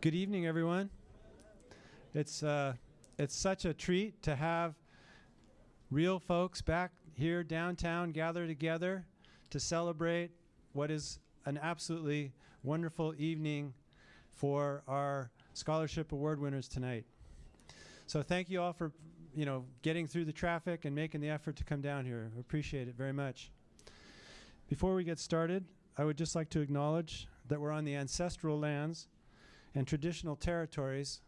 Good evening, everyone. It's, uh, it's such a treat to have real folks back here downtown gather together to celebrate what is an absolutely wonderful evening for our scholarship award winners tonight. So thank you all for you know getting through the traffic and making the effort to come down here. Appreciate it very much. Before we get started, I would just like to acknowledge that we're on the ancestral lands and traditional territories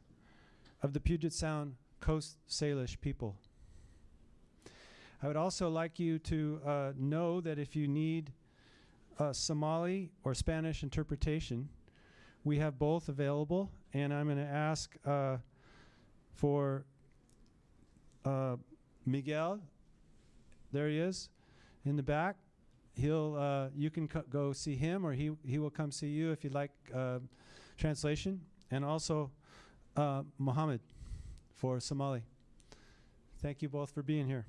of the Puget Sound Coast Salish people. I would also like you to uh, know that if you need uh, Somali or Spanish interpretation, we have both available, and I'm going to ask uh, for uh, Miguel. There he is, in the back. He'll. Uh, you can go see him, or he he will come see you if you'd like translation, and also Mohammed for Somali. Thank you both for being here.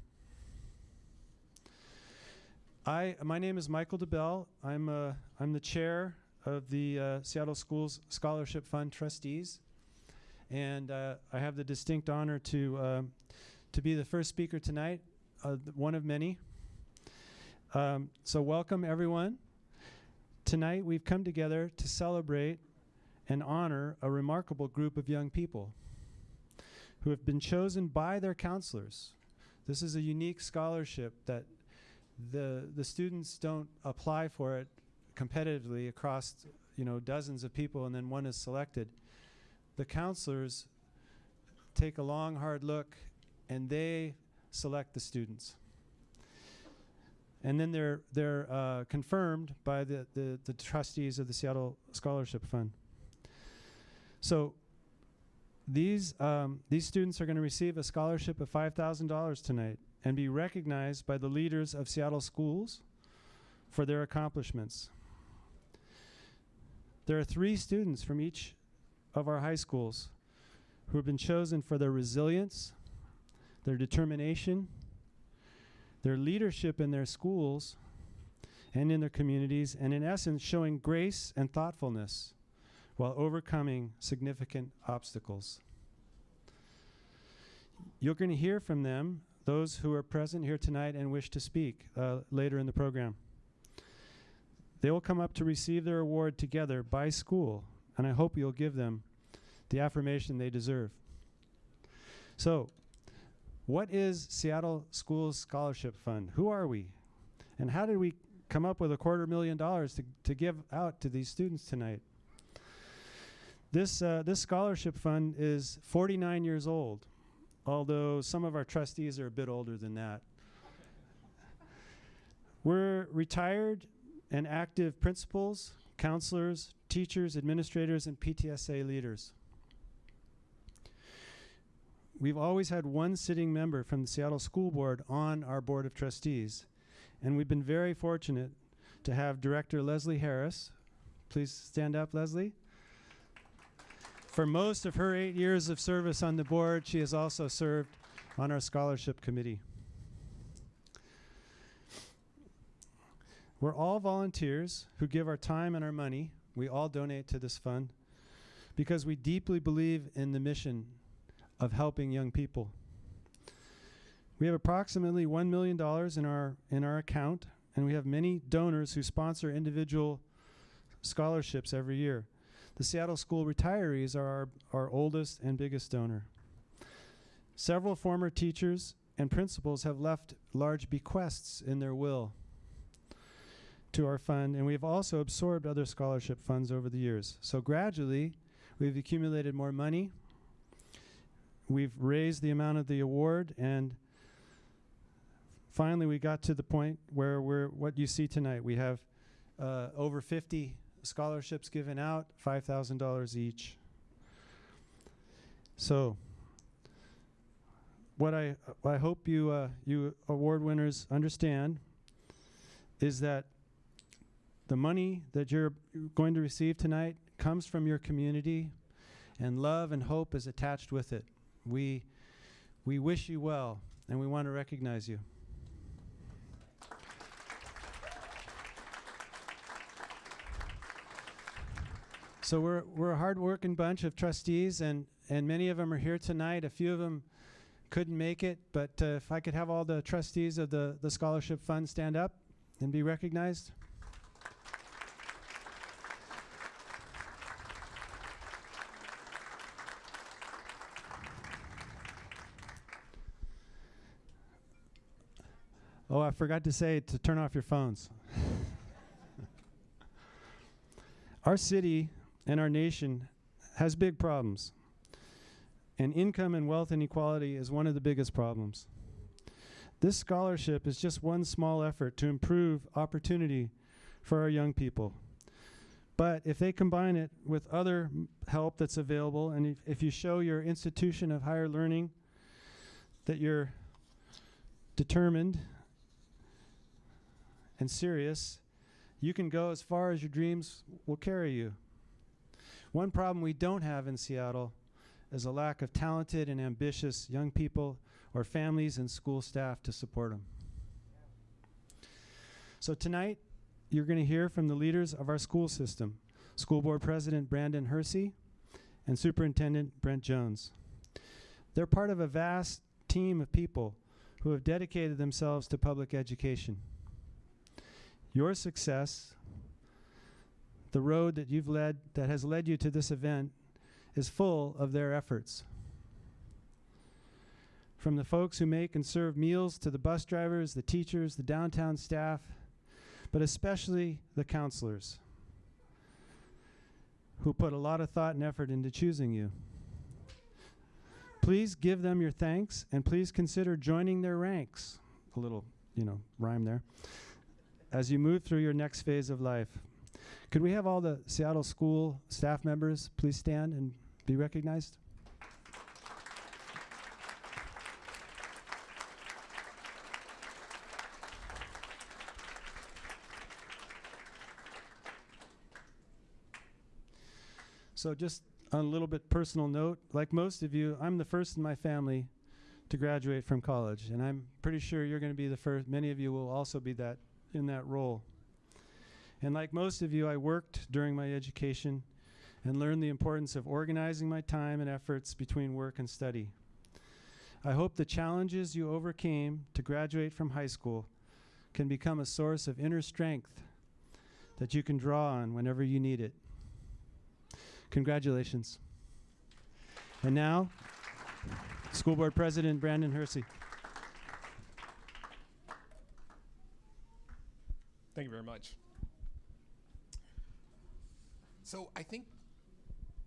I, my name is Michael DeBell. I'm, uh, I'm the chair of the uh, Seattle Schools Scholarship Fund trustees. And uh, I have the distinct honor to, um, to be the first speaker tonight, uh, one of many. Um, so welcome everyone. Tonight we've come together to celebrate and honor a remarkable group of young people who have been chosen by their counselors. This is a unique scholarship that the, the students don't apply for it competitively across you know, dozens of people and then one is selected. The counselors take a long, hard look and they select the students. And then they're, they're uh, confirmed by the, the, the trustees of the Seattle Scholarship Fund. So these, um, these students are going to receive a scholarship of $5,000 tonight and be recognized by the leaders of Seattle schools for their accomplishments. There are three students from each of our high schools who have been chosen for their resilience, their determination, their leadership in their schools and in their communities, and in essence, showing grace and thoughtfulness while overcoming significant obstacles. You're going to hear from them, those who are present here tonight and wish to speak uh, later in the program. They will come up to receive their award together by school, and I hope you'll give them the affirmation they deserve. So, what is Seattle Schools Scholarship Fund? Who are we? And how did we come up with a quarter million dollars to, to give out to these students tonight? This, uh, this scholarship fund is 49 years old, although some of our trustees are a bit older than that. We're retired and active principals, counselors, teachers, administrators, and PTSA leaders. We've always had one sitting member from the Seattle School Board on our Board of Trustees, and we've been very fortunate to have Director Leslie Harris. Please stand up, Leslie. For most of her eight years of service on the board, she has also served on our scholarship committee. We're all volunteers who give our time and our money. We all donate to this fund because we deeply believe in the mission of helping young people. We have approximately $1 million in our, in our account, and we have many donors who sponsor individual scholarships every year. The Seattle School retirees are our, our oldest and biggest donor. Several former teachers and principals have left large bequests in their will to our fund, and we've also absorbed other scholarship funds over the years. So gradually, we've accumulated more money. We've raised the amount of the award, and finally, we got to the point where we're what you see tonight. We have uh, over 50 scholarships given out, $5,000 each. So, what I, I hope you, uh, you award winners understand is that the money that you're going to receive tonight comes from your community, and love and hope is attached with it. We, we wish you well, and we want to recognize you. So we're we're a hard-working bunch of trustees, and and many of them are here tonight. A few of them couldn't make it, but uh, if I could have all the trustees of the the scholarship fund stand up and be recognized. Oh, I forgot to say to turn off your phones. our city and our nation has big problems. And income and wealth inequality is one of the biggest problems. This scholarship is just one small effort to improve opportunity for our young people. But if they combine it with other help that's available, and if, if you show your institution of higher learning that you're determined and serious, you can go as far as your dreams will carry you. One problem we don't have in Seattle is a lack of talented and ambitious young people or families and school staff to support them. So tonight, you're going to hear from the leaders of our school system School Board President Brandon Hersey and Superintendent Brent Jones. They're part of a vast team of people who have dedicated themselves to public education. Your success, the road that you've led, that has led you to this event, is full of their efforts. From the folks who make and serve meals to the bus drivers, the teachers, the downtown staff, but especially the counselors who put a lot of thought and effort into choosing you. Please give them your thanks and please consider joining their ranks. A little, you know, rhyme there. As you move through your next phase of life. Could we have all the Seattle school staff members please stand and be recognized? So just on a little bit personal note, like most of you, I'm the first in my family to graduate from college, and I'm pretty sure you're going to be the first. Many of you will also be that in that role. And like most of you, I worked during my education and learned the importance of organizing my time and efforts between work and study. I hope the challenges you overcame to graduate from high school can become a source of inner strength that you can draw on whenever you need it. Congratulations. And now, School Board President Brandon Hersey. Thank you very much. So I think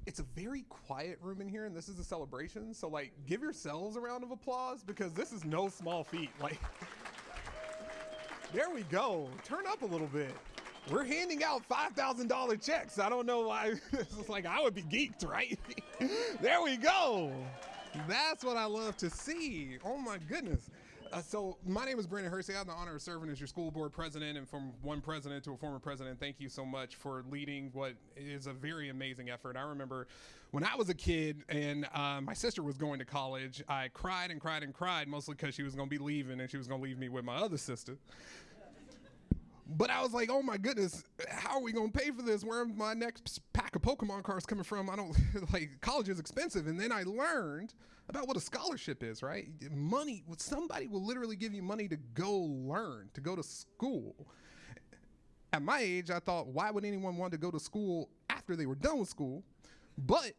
it's a very quiet room in here, and this is a celebration. So like, give yourselves a round of applause because this is no small feat. Like, there we go. Turn up a little bit. We're handing out five thousand dollar checks. I don't know why. it's like I would be geeked, right? there we go. That's what I love to see. Oh my goodness. Uh, so my name is Brandon Hersey. I have the honor of serving as your school board president, and from one president to a former president, thank you so much for leading what is a very amazing effort. I remember when I was a kid and uh, my sister was going to college, I cried and cried and cried, mostly because she was going to be leaving and she was going to leave me with my other sister. But I was like, oh my goodness, how are we gonna pay for this? Where my next pack of Pokemon cards coming from? I don't like college is expensive. And then I learned about what a scholarship is, right? Money, somebody will literally give you money to go learn, to go to school. At my age, I thought, why would anyone want to go to school after they were done with school? But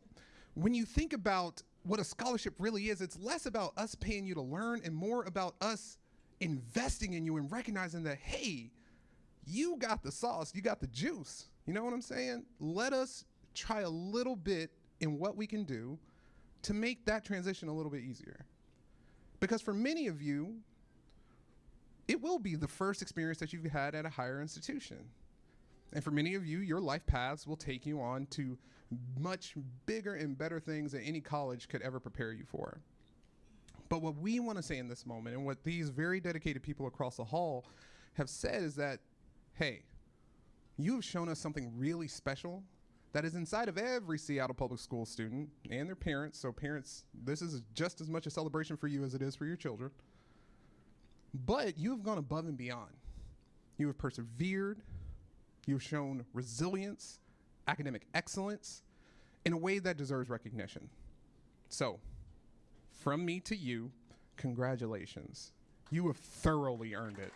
when you think about what a scholarship really is, it's less about us paying you to learn and more about us investing in you and recognizing that, hey, you got the sauce, you got the juice. You know what I'm saying? Let us try a little bit in what we can do to make that transition a little bit easier. Because for many of you, it will be the first experience that you've had at a higher institution. And for many of you, your life paths will take you on to much bigger and better things that any college could ever prepare you for. But what we want to say in this moment, and what these very dedicated people across the hall have said, is that hey, you have shown us something really special that is inside of every Seattle public school student and their parents. So, parents, this is just as much a celebration for you as it is for your children. But you have gone above and beyond. You have persevered, you've shown resilience, academic excellence in a way that deserves recognition. So, from me to you, congratulations. You have thoroughly earned it.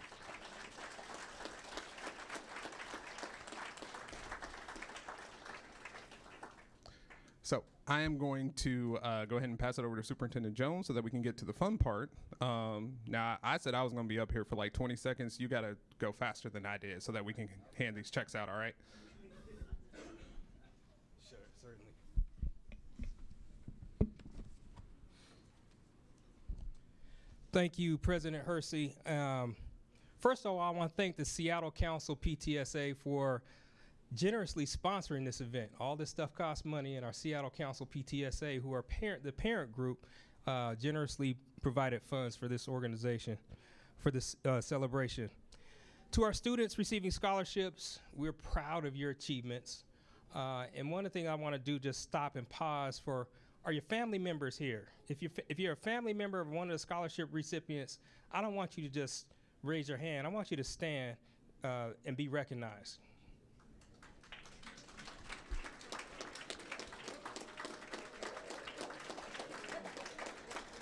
So I am going to uh, go ahead and pass it over to Superintendent Jones so that we can get to the fun part. Um, now I said I was going to be up here for like 20 seconds. You got to go faster than I did so that we can hand these checks out. All right. Sure, certainly. Thank you, President Hersey. Um, first of all, I want to thank the Seattle Council PTSA for generously sponsoring this event. All this stuff costs money, and our Seattle Council PTSA, who are parent, the parent group, uh, generously provided funds for this organization, for this uh, celebration. To our students receiving scholarships, we're proud of your achievements. Uh, and one of the things I want to do, just stop and pause for, are your family members here? If you're, if you're a family member of one of the scholarship recipients, I don't want you to just raise your hand. I want you to stand uh, and be recognized.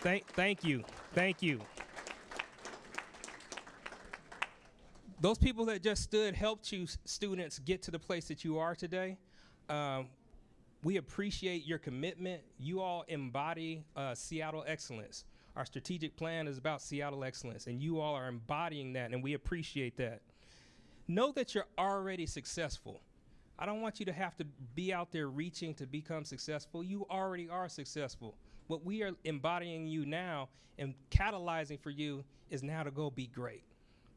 Thank, thank you. Thank you. Those people that just stood helped you students get to the place that you are today. Um, we appreciate your commitment. You all embody uh, Seattle excellence. Our strategic plan is about Seattle excellence, and you all are embodying that, and we appreciate that. Know that you're already successful. I don't want you to have to be out there reaching to become successful. You already are successful. What we are embodying you now and catalyzing for you is now to go be great.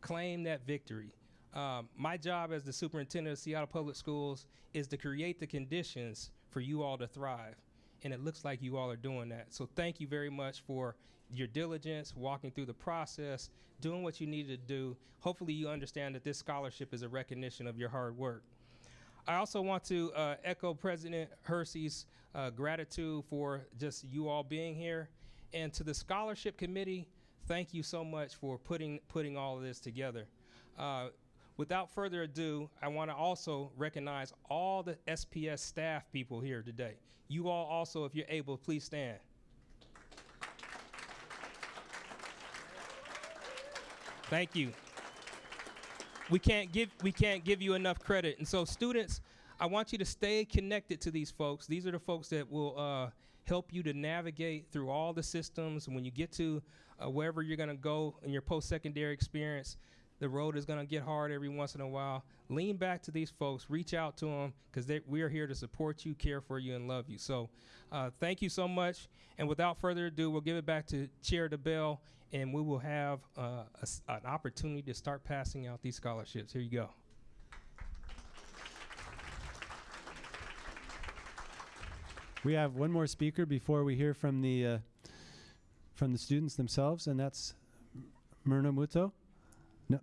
Claim that victory. Um, my job as the superintendent of Seattle Public Schools is to create the conditions for you all to thrive. And it looks like you all are doing that. So thank you very much for your diligence, walking through the process, doing what you needed to do. Hopefully, you understand that this scholarship is a recognition of your hard work. I also want to uh, echo President Hersey's uh, gratitude for just you all being here, and to the scholarship committee, thank you so much for putting putting all of this together. Uh, without further ado, I want to also recognize all the SPS staff people here today. You all also, if you're able, please stand. Thank you we can't give we can't give you enough credit. And so, students, I want you to stay connected to these folks. These are the folks that will uh, help you to navigate through all the systems. When you get to uh, wherever you're going to go in your post-secondary experience, the road is going to get hard every once in a while. Lean back to these folks, reach out to them because we are here to support you, care for you, and love you. So, uh, thank you so much. And without further ado, we'll give it back to Chair DeBell, and we will have uh, a s an opportunity to start passing out these scholarships. Here you go. We have one more speaker before we hear from the uh, from the students themselves, and that's Myrna Muto. No,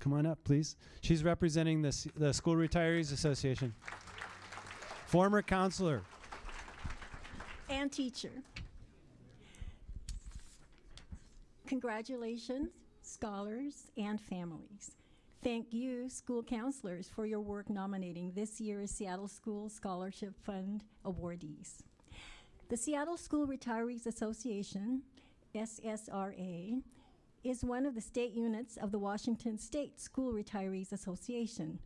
come on up, please. She's representing the s- the School Retirees Association. Former counselor. and teacher. Congratulations, scholars and families. Thank you, school counselors, for your work nominating this year's Seattle School Scholarship Fund awardees. The Seattle School Retirees Association, SSRA, is one of the state units of the Washington State School Retirees Association,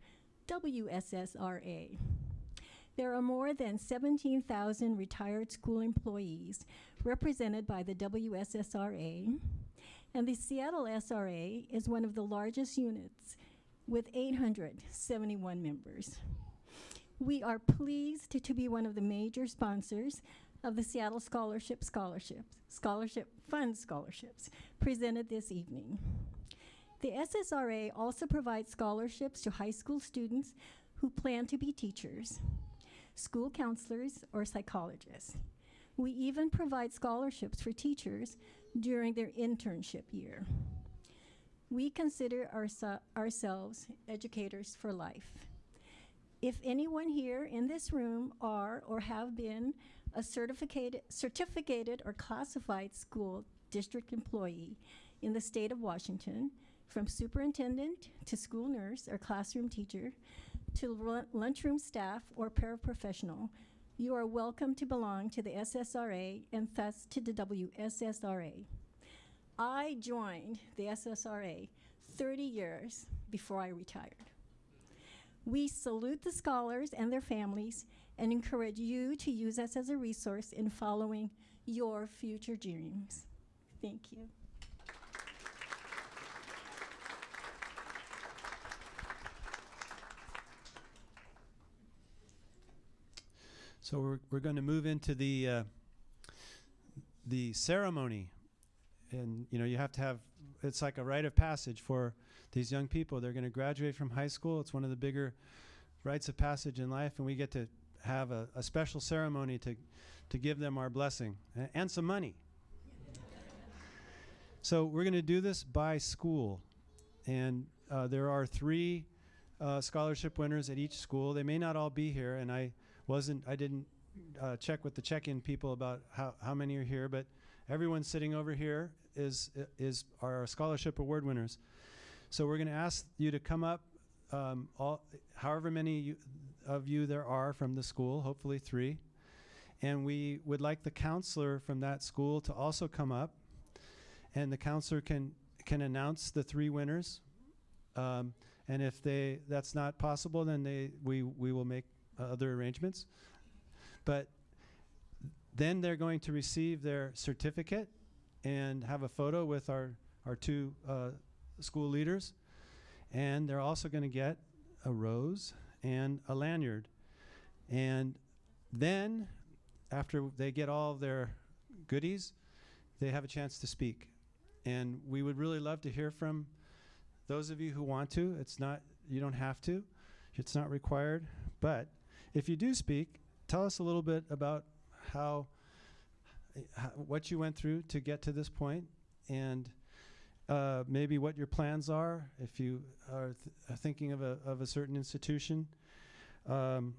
WSSRA. There are more than 17,000 retired school employees represented by the WSSRA, and the Seattle SRA is one of the largest units with 871 members. We are pleased to, be one of the major sponsors of the Seattle Scholarship Scholarships, Scholarship Fund Scholarships, presented this evening. The SSRA also provides scholarships to high school students who plan to be teachers school counselors, or psychologists. We even provide scholarships for teachers during their internship year. We consider ourse- ourselves educators for life. If anyone here in this room are or have been a certificated, certificated or classified school district employee in the state of Washington, from superintendent to school nurse or classroom teacher, to lu- lunchroom staff, or paraprofessional, you are welcome to belong to the SSRA and thus to the WSSRA. I joined the SSRA 30 years before I retired. We salute the scholars and their families and encourage you to use us as a resource in following your future dreams. Thank you. So we're, we're going to move into the uh, the ceremony, and you know you have to have it's like a rite of passage for these young people. They're going to graduate from high school. It's one of the bigger rites of passage in life, and we get to have a, a special ceremony to to give them our blessing a- and some money. so we're going to do this by school, and uh, there are three uh, scholarship winners at each school. They may not all be here, and I wasn't I didn't uh, check with the check-in people about how, how many are here, but everyone sitting over here is is our scholarship award winners. So we're going to ask you to come up, um, all however many you, of you there are from the school, hopefully three, and we would like the counselor from that school to also come up, and the counselor can can announce the three winners. Um, and if they that's not possible, then they we we will make other arrangements. But then they're going to receive their certificate and have a photo with our, our two uh, school leaders. And they're also going to get a rose and a lanyard. And then, after they get all their goodies, they have a chance to speak. And we would really love to hear from those of you who want to. It's not, you don't have to, it's not required. But if you do speak, tell us a little bit about how, uh, how what you went through to get to this point, and uh, maybe what your plans are if you are th- are thinking of a of a certain institution. Um,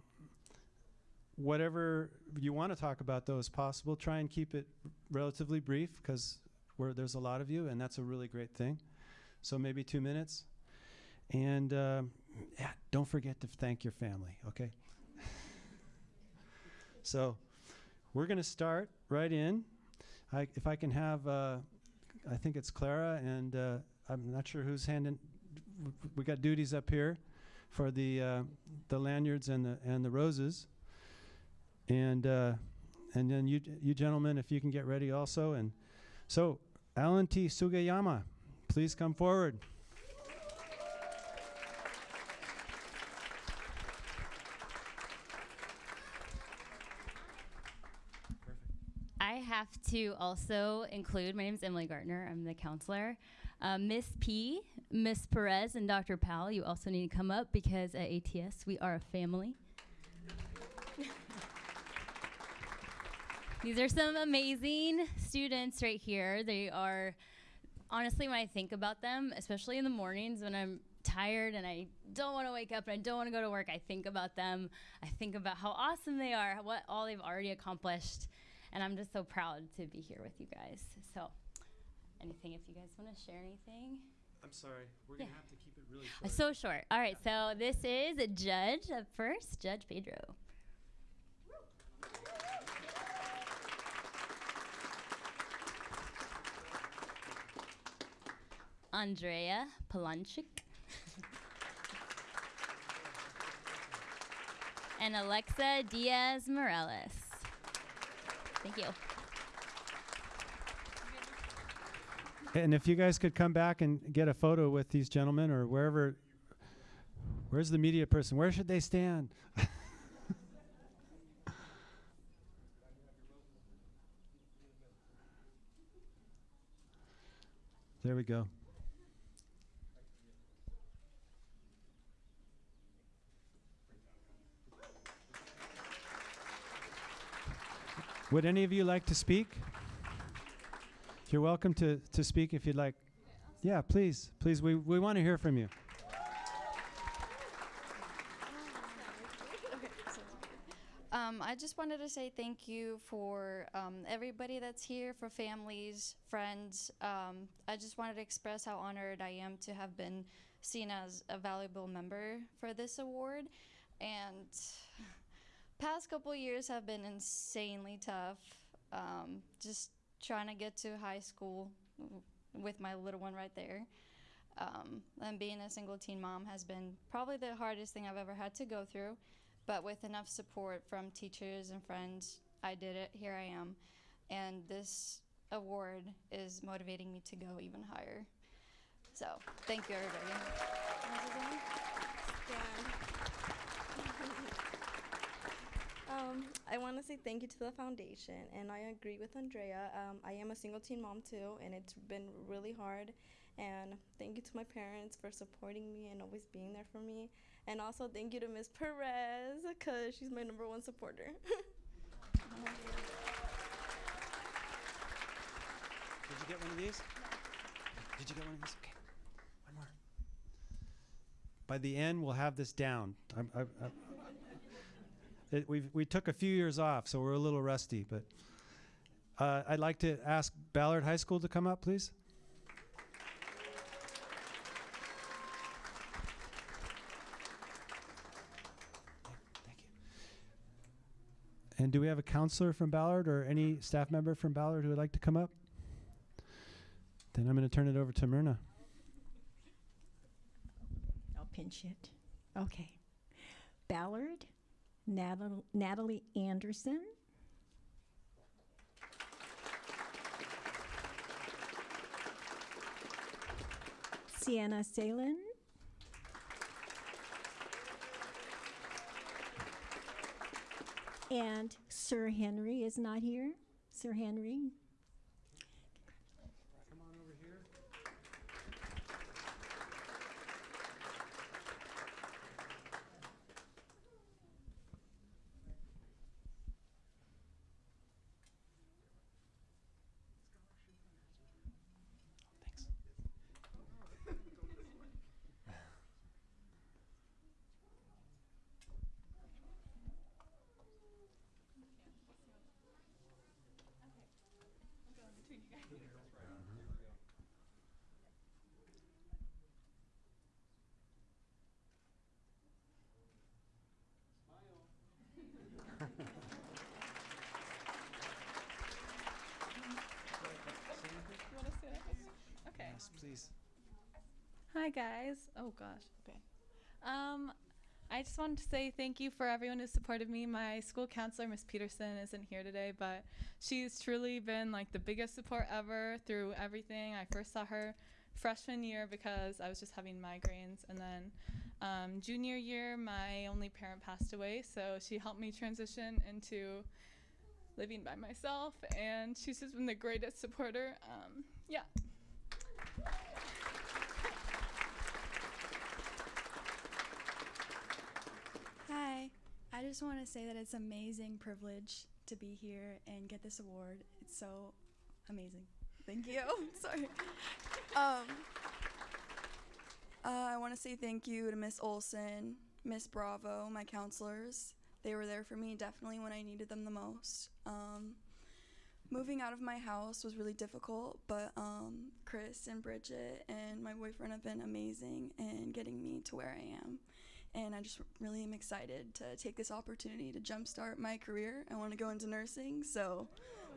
whatever you want to talk about, though, is possible. Try and keep it relatively brief because there's a lot of you, and that's a really great thing. So maybe two minutes, and um, yeah, don't forget to thank your family. Okay. So we're going to start right in. I, if I can have, uh, I think it's Clara, and uh, I'm not sure who's handing. We got duties up here for the uh, the lanyards and the and the roses, and uh, and then you you gentlemen, if you can get ready also, and so Alan T. Sugiyama, please come forward. To also include, my name is Emily Gartner, I'm the counselor. Um, Miss P, Miss Perez, and Dr. Powell, you also need to come up because at ATS we are a family. These are some amazing students right here. They are, honestly, when I think about them, especially in the mornings when I'm tired and I don't want to wake up and I don't want to go to work, I think about them. I think about how awesome they are, what all they've already accomplished. And I'm just so proud to be here with you guys. So, anything, if you guys want to share anything? I'm sorry, we're gonna have to keep it really Uh, So short. All right, so this is a judge up first, Judge Pedro. Andrea Polanchik. and Alexa Diaz Morales. Thank you. And if you guys could come back and get a photo with these gentlemen or wherever, where's the media person? Where should they stand? there we go. Would any of you like to speak? You're welcome to, to speak if you'd like. Yeah, please. Please, we, we want to hear from you. Um, I just wanted to say thank you for um, everybody that's here, for families, friends. Um, I just wanted to express how honored I am to have been seen as a valuable member for this award. And past couple years have been insanely tough. Um, just trying to get to high school with my little one right there. Um, and being a single teen mom has been probably the hardest thing I've ever had to go through. But with enough support from teachers and friends, I did it. Here I am. And this award is motivating me to go even higher. So, thank you, everybody. Um, I want to say thank you to the foundation, and I agree with Andrea. Um, I am a single teen mom too, and it's been really hard. And thank you to my parents for supporting me and always being there for me. And also thank you to Miss Perez, because she's my number one supporter. Did you get one of these? Did you get one of these? Okay, one more. By the end, we'll have this down. I'm, I, I, it, we we took a few years off, so we're a little rusty. But uh, I'd like to ask Ballard High School to come up, please. And do we have a counselor from Ballard or any staff member from Ballard who would like to come up? Then I'm going to turn it over to Myrna. I'll pinch it. Okay. Ballard, Natal- Natalie Anderson. Sienna Salen. And Sir Henry is not here. Sir Henry. Come on over here. Thanks. Okay. Yes, please. Hi guys. Oh gosh. Okay. Um, I just wanted to say thank you for everyone who supported me. My school counselor, Miss Peterson, isn't here today, but she's truly been like the biggest support ever through everything. I first saw her freshman year because I was just having migraines, and then um, junior year, my only parent passed away, so she helped me transition into living by myself, and she's just been the greatest supporter. Um, yeah. Hi. I just want to say that it's amazing privilege to be here and get this award. It's so amazing. Thank you. Sorry. Um, uh, I want to say thank you to Miss Olson, Miss Bravo, my counselors. They were there for me definitely when I needed them the most. Um, moving out of my house was really difficult, but um, Chris and Bridget and my boyfriend have been amazing in getting me to where I am and I just really am excited to take this opportunity to jumpstart my career. I want to go into nursing, so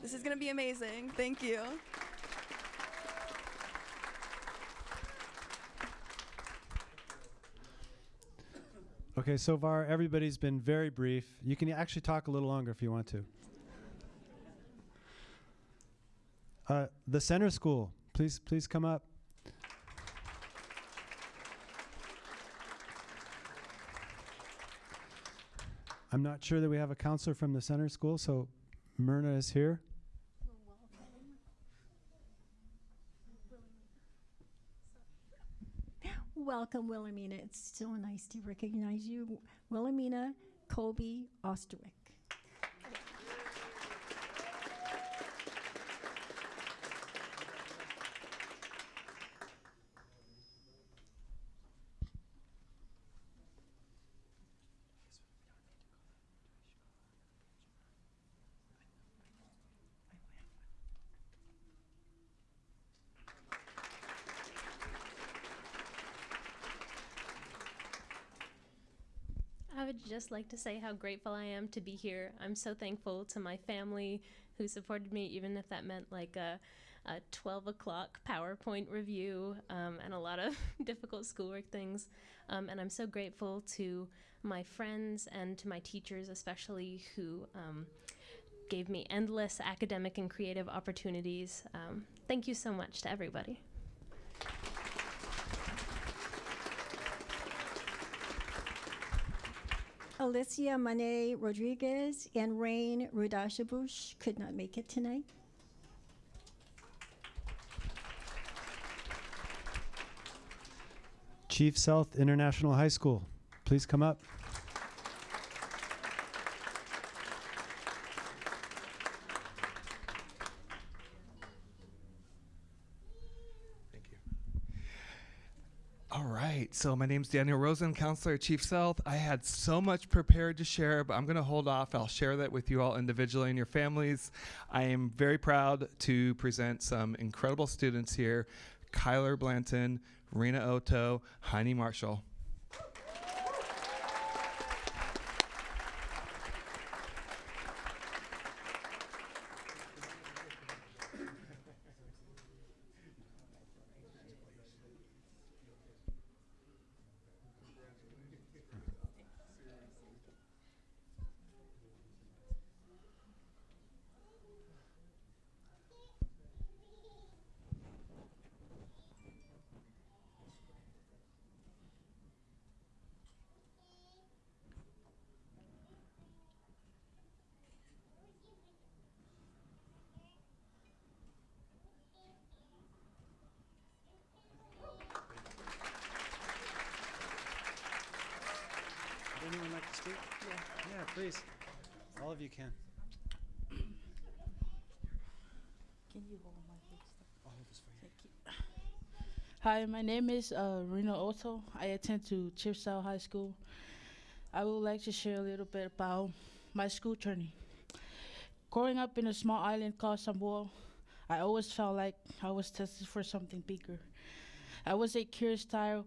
this is going to be amazing. Thank you. Okay, so far everybody's been very brief. You can actually talk a little longer if you want to. Uh, the center school, please, please come up. I'm not sure that we have a counselor from the center school, so Myrna is here. Welcome, Wilhelmina. It's so nice to recognize you. Wilhelmina Colby Osterwick. I would just like to say how grateful I am to be here. I'm so thankful to my family who supported me, even if that meant like a, a 12 o'clock PowerPoint review um, and a lot of difficult schoolwork things. Um, and I'm so grateful to my friends and to my teachers, especially who um, gave me endless academic and creative opportunities. Um, thank you so much to everybody. Alicia Monet Rodriguez and Rain Rudashabush could not make it tonight. Chief Sealth International High School, please come up. Right. So my name's Daniel Rosen, counselor at Chief Sealth. I had so much prepared to share, but I'm going to hold off. I'll share that with you all individually and your families. I am very proud to present some incredible students here Kyler Blanton, Rena Oto, Heine Marshall. Would anyone like to speak? Yeah. Yeah, please. All of you can. Can you hold my Thank you. Hi, my name is uh, Rena Otto. I attend to Chief Sealth High School. I would like to share a little bit about my school journey. Growing up in a small island called Samoa, I always felt like I was tested for something bigger. I was a curious child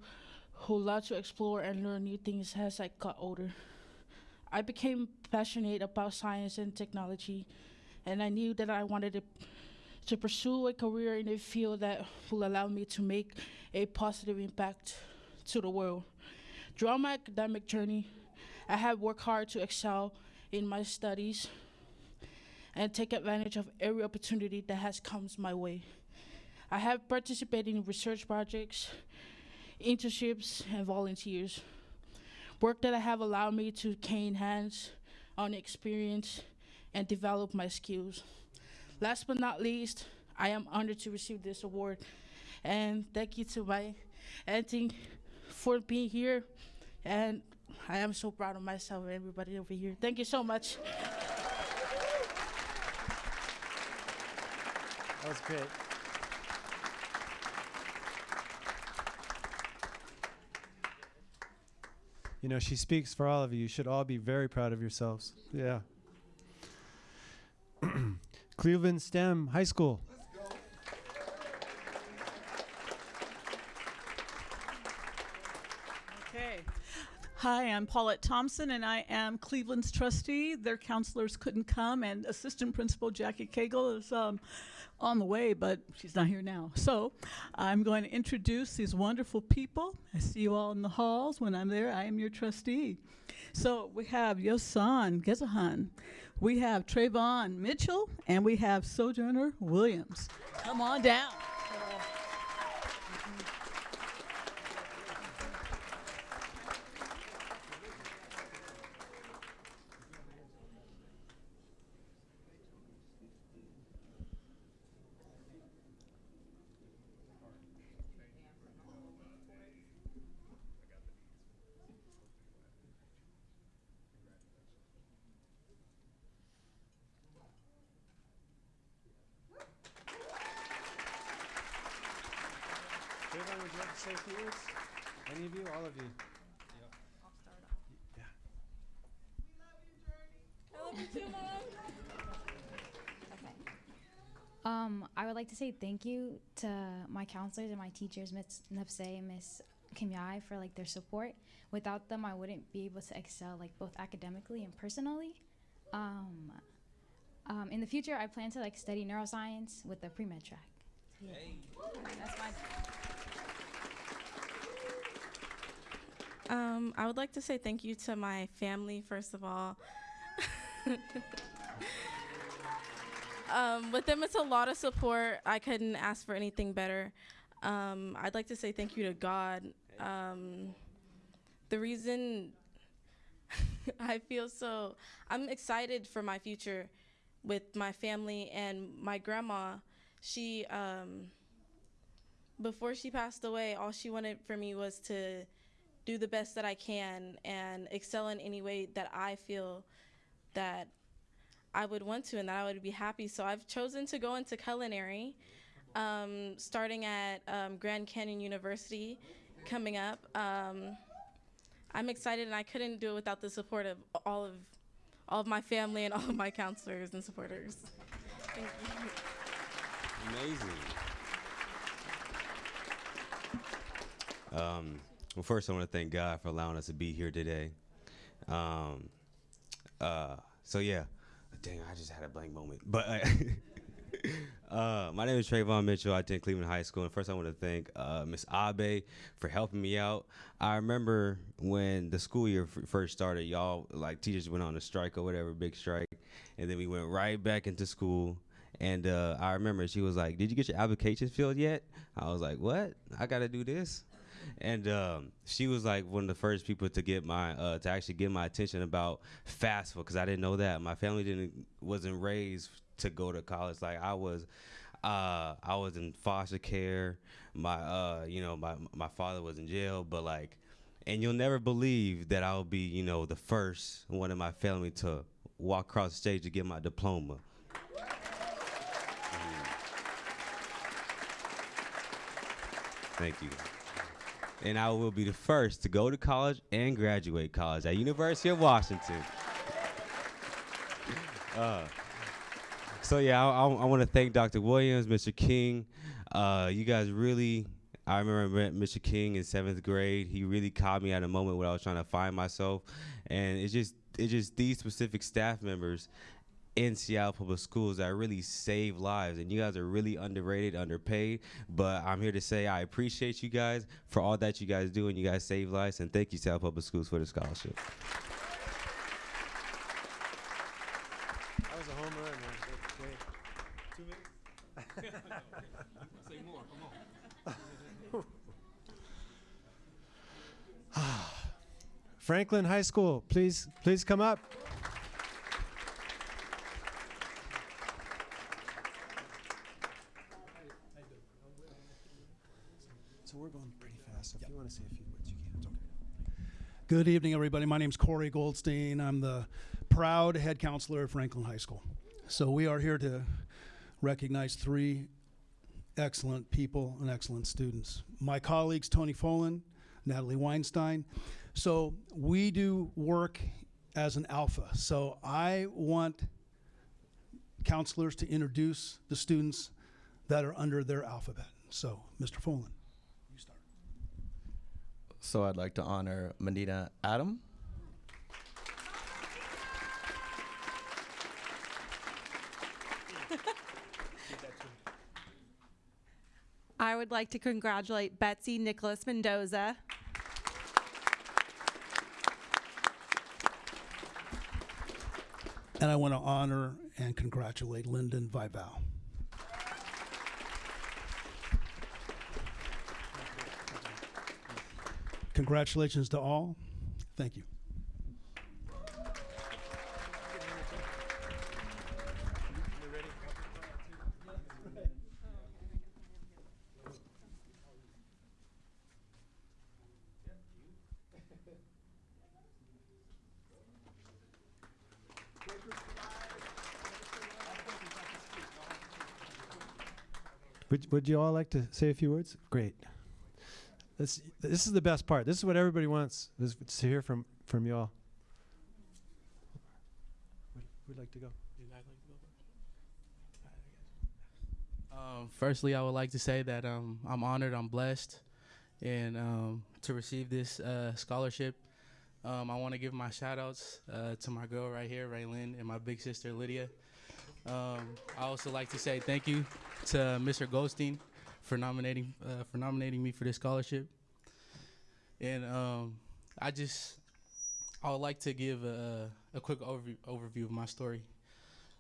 who loved to explore and learn new things as I got older. I became passionate about science and technology, and I knew that I wanted to, to pursue a career in a field that will allow me to make a positive impact to the world. Throughout my academic journey, I have worked hard to excel in my studies and take advantage of every opportunity that has come my way. I have participated in research projects, internships, and volunteers. Work that I have allowed me to gain hands on experience and develop my skills. Last but not least, I am honored to receive this award. And thank you to my auntie for being here. And I am so proud of myself and everybody over here. Thank you so much. That was great. You know, she speaks for all of you. You should all be very proud of yourselves. Yeah. Cleveland STEM High School. Okay. Hi, I'm Paulette Thompson, and I am Cleveland's trustee. Their counselors couldn't come, and Assistant Principal Jackie Cagle is um, on the way, but she's not here now. So I'm going to introduce these wonderful people. I see you all in the halls. When I'm there, I am your trustee. So we have Yosan Gezahan, we have Trayvon Mitchell, and we have Sojourner Williams. Come on down. Trayvon, would you like to say a few words? Any of you? All of you? Yeah. I love you too, Mom. Um, I would like to say thank you to my counselors and my teachers, Ms. Nepse, Miss Kimiai for like their support. Without them, I wouldn't be able to excel like both academically and personally. Um, um, in the future, I plan to like study neuroscience with the pre med track. Yeah. That's my. Um, I would like to say thank you to my family, first of all. um, with them, it's a lot of support. I couldn't ask for anything better. Um, I'd like to say thank you to God. Um, the reason I feel so, I'm excited for my future with my family and my grandma. She, um, before she passed away, all she wanted for me was to do the best that I can and excel in any way that I feel that I would want to and that I would be happy. So I've chosen to go into culinary, um, starting at um, Grand Canyon University coming up. Um, I'm excited and I couldn't do it without the support of all of all of my family and all of my counselors and supporters. Thank you. Amazing. Um, well, first, I want to thank God for allowing us to be here today. Um, uh, so yeah, dang, I just had a blank moment. But uh, uh, my name is Trayvon Mitchell. I attend Cleveland High School, and first, I want to thank uh, Miss Abe for helping me out. I remember when the school year f- first started, y'all like teachers went on a strike or whatever, big strike, and then we went right back into school. And uh, I remember she was like, "Did you get your applications filled yet?" I was like, "What? I got to do this." And um, she was like one of the first people to get my uh, to actually get my attention about FAFSA because I didn't know that my family didn't wasn't raised to go to college like I was. Uh, I was in foster care. My uh, you know my my father was in jail, but like, and you'll never believe that I'll be you know the first one in my family to walk across the stage to get my diploma. Thank you and I will be the first to go to college and graduate college at University of Washington. Uh, so yeah, I, I, I want to thank Dr. Williams, Mr. King. Uh, you guys really, I remember Mr. King in seventh grade. He really caught me at a moment where I was trying to find myself, and it's just it's just these specific staff members in Seattle Public Schools that really save lives. And you guys are really underrated, underpaid. But I'm here to say I appreciate you guys for all that you guys do and you guys save lives. And thank you, Seattle Public Schools, for the scholarship. That was a home run, man. That's great. Two minutes? Say more, come on. Franklin High School, please, please come up. So we're going pretty fast. So if you want to say a few words, you can. It's okay. Good evening, everybody. My name is Corey Goldstein. I'm the proud head counselor at Franklin High School. So we are here to recognize three excellent people and excellent students. My colleagues, Tony Folan, Natalie Weinstein. So we do work as an alpha. So I want counselors to introduce the students that are under their alphabet. So, Mr. Folan. So I'd like to honor Medina Adam. I would like to congratulate Betsy Nicholas Mendoza. And I want to honor and congratulate Lyndon Vival. Congratulations to all. Thank you. Would, you all like to say a few words? Great. This, this is the best part. This is what everybody wants is to hear from, from you all. Who'd like to go? Um, firstly, I would like to say that um, I'm honored, I'm blessed And um, to receive this uh, scholarship, um, I want to give my shout outs uh, to my girl right here, Raylyn, and my big sister, Lydia. Um, I also like to say thank you to Mr. Goldstein for nominating uh, for nominating me for this scholarship. And um, I just I would like to give a, a quick overview, overview of my story.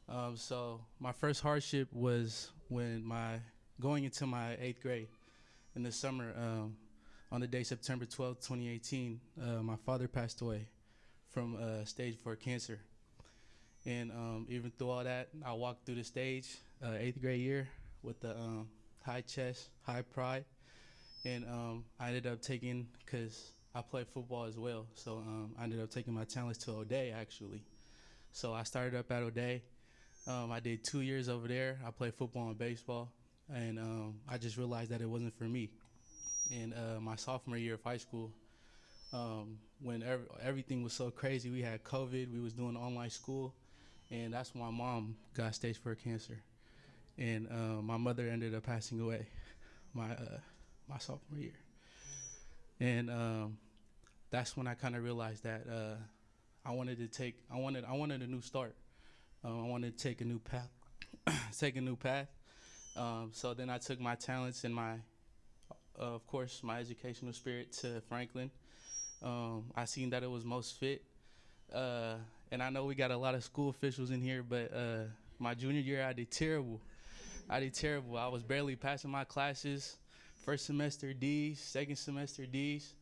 Um, so my first hardship was when my going into my eighth grade in the summer. Um, on the day September 12, 2018, uh, my father passed away from uh, stage four cancer. And um, even through all that, I walked through the stage, uh, eighth grade year, with the um, high chest, high pride. And um, I ended up taking, because I play football as well, so um, I ended up taking my talents to O'Day actually. So I started up at O'Day. Um, I did two years over there. I played football and baseball, and um, I just realized that it wasn't for me. And uh, my sophomore year of high school, um, when ev- everything was so crazy, we had COVID, we was doing online school, and that's when my mom got stage four cancer, and uh, my mother ended up passing away, my uh, my sophomore year, and um, that's when I kind of realized that uh, I wanted to take, I wanted, I wanted a new start, um, I wanted to take a new path, take a new path. Um, so then I took my talents and my uh, of course, my educational spirit to Franklin. Um, I seen that it was most fit. Uh, and I know we got a lot of school officials in here, but uh, my junior year, I did terrible. I did terrible. I was barely passing my classes. First semester D's, second semester D's.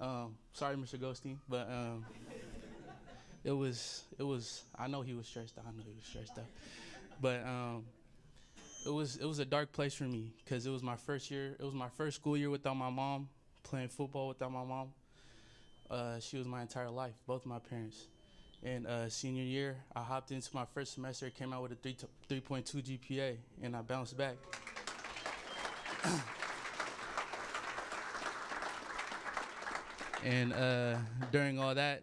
Um, sorry, Mr. Goldstein, but um, it was it was. I know he was stressed out. I know he was stressed out, but um, it was it was a dark place for me because it was my first year. It was my first school year without my mom, playing football without my mom. Uh, she was my entire life, both my parents. And uh, senior year, I hopped into my first semester, came out with a 3 3.2 GPA, and I bounced back. and uh, during all that,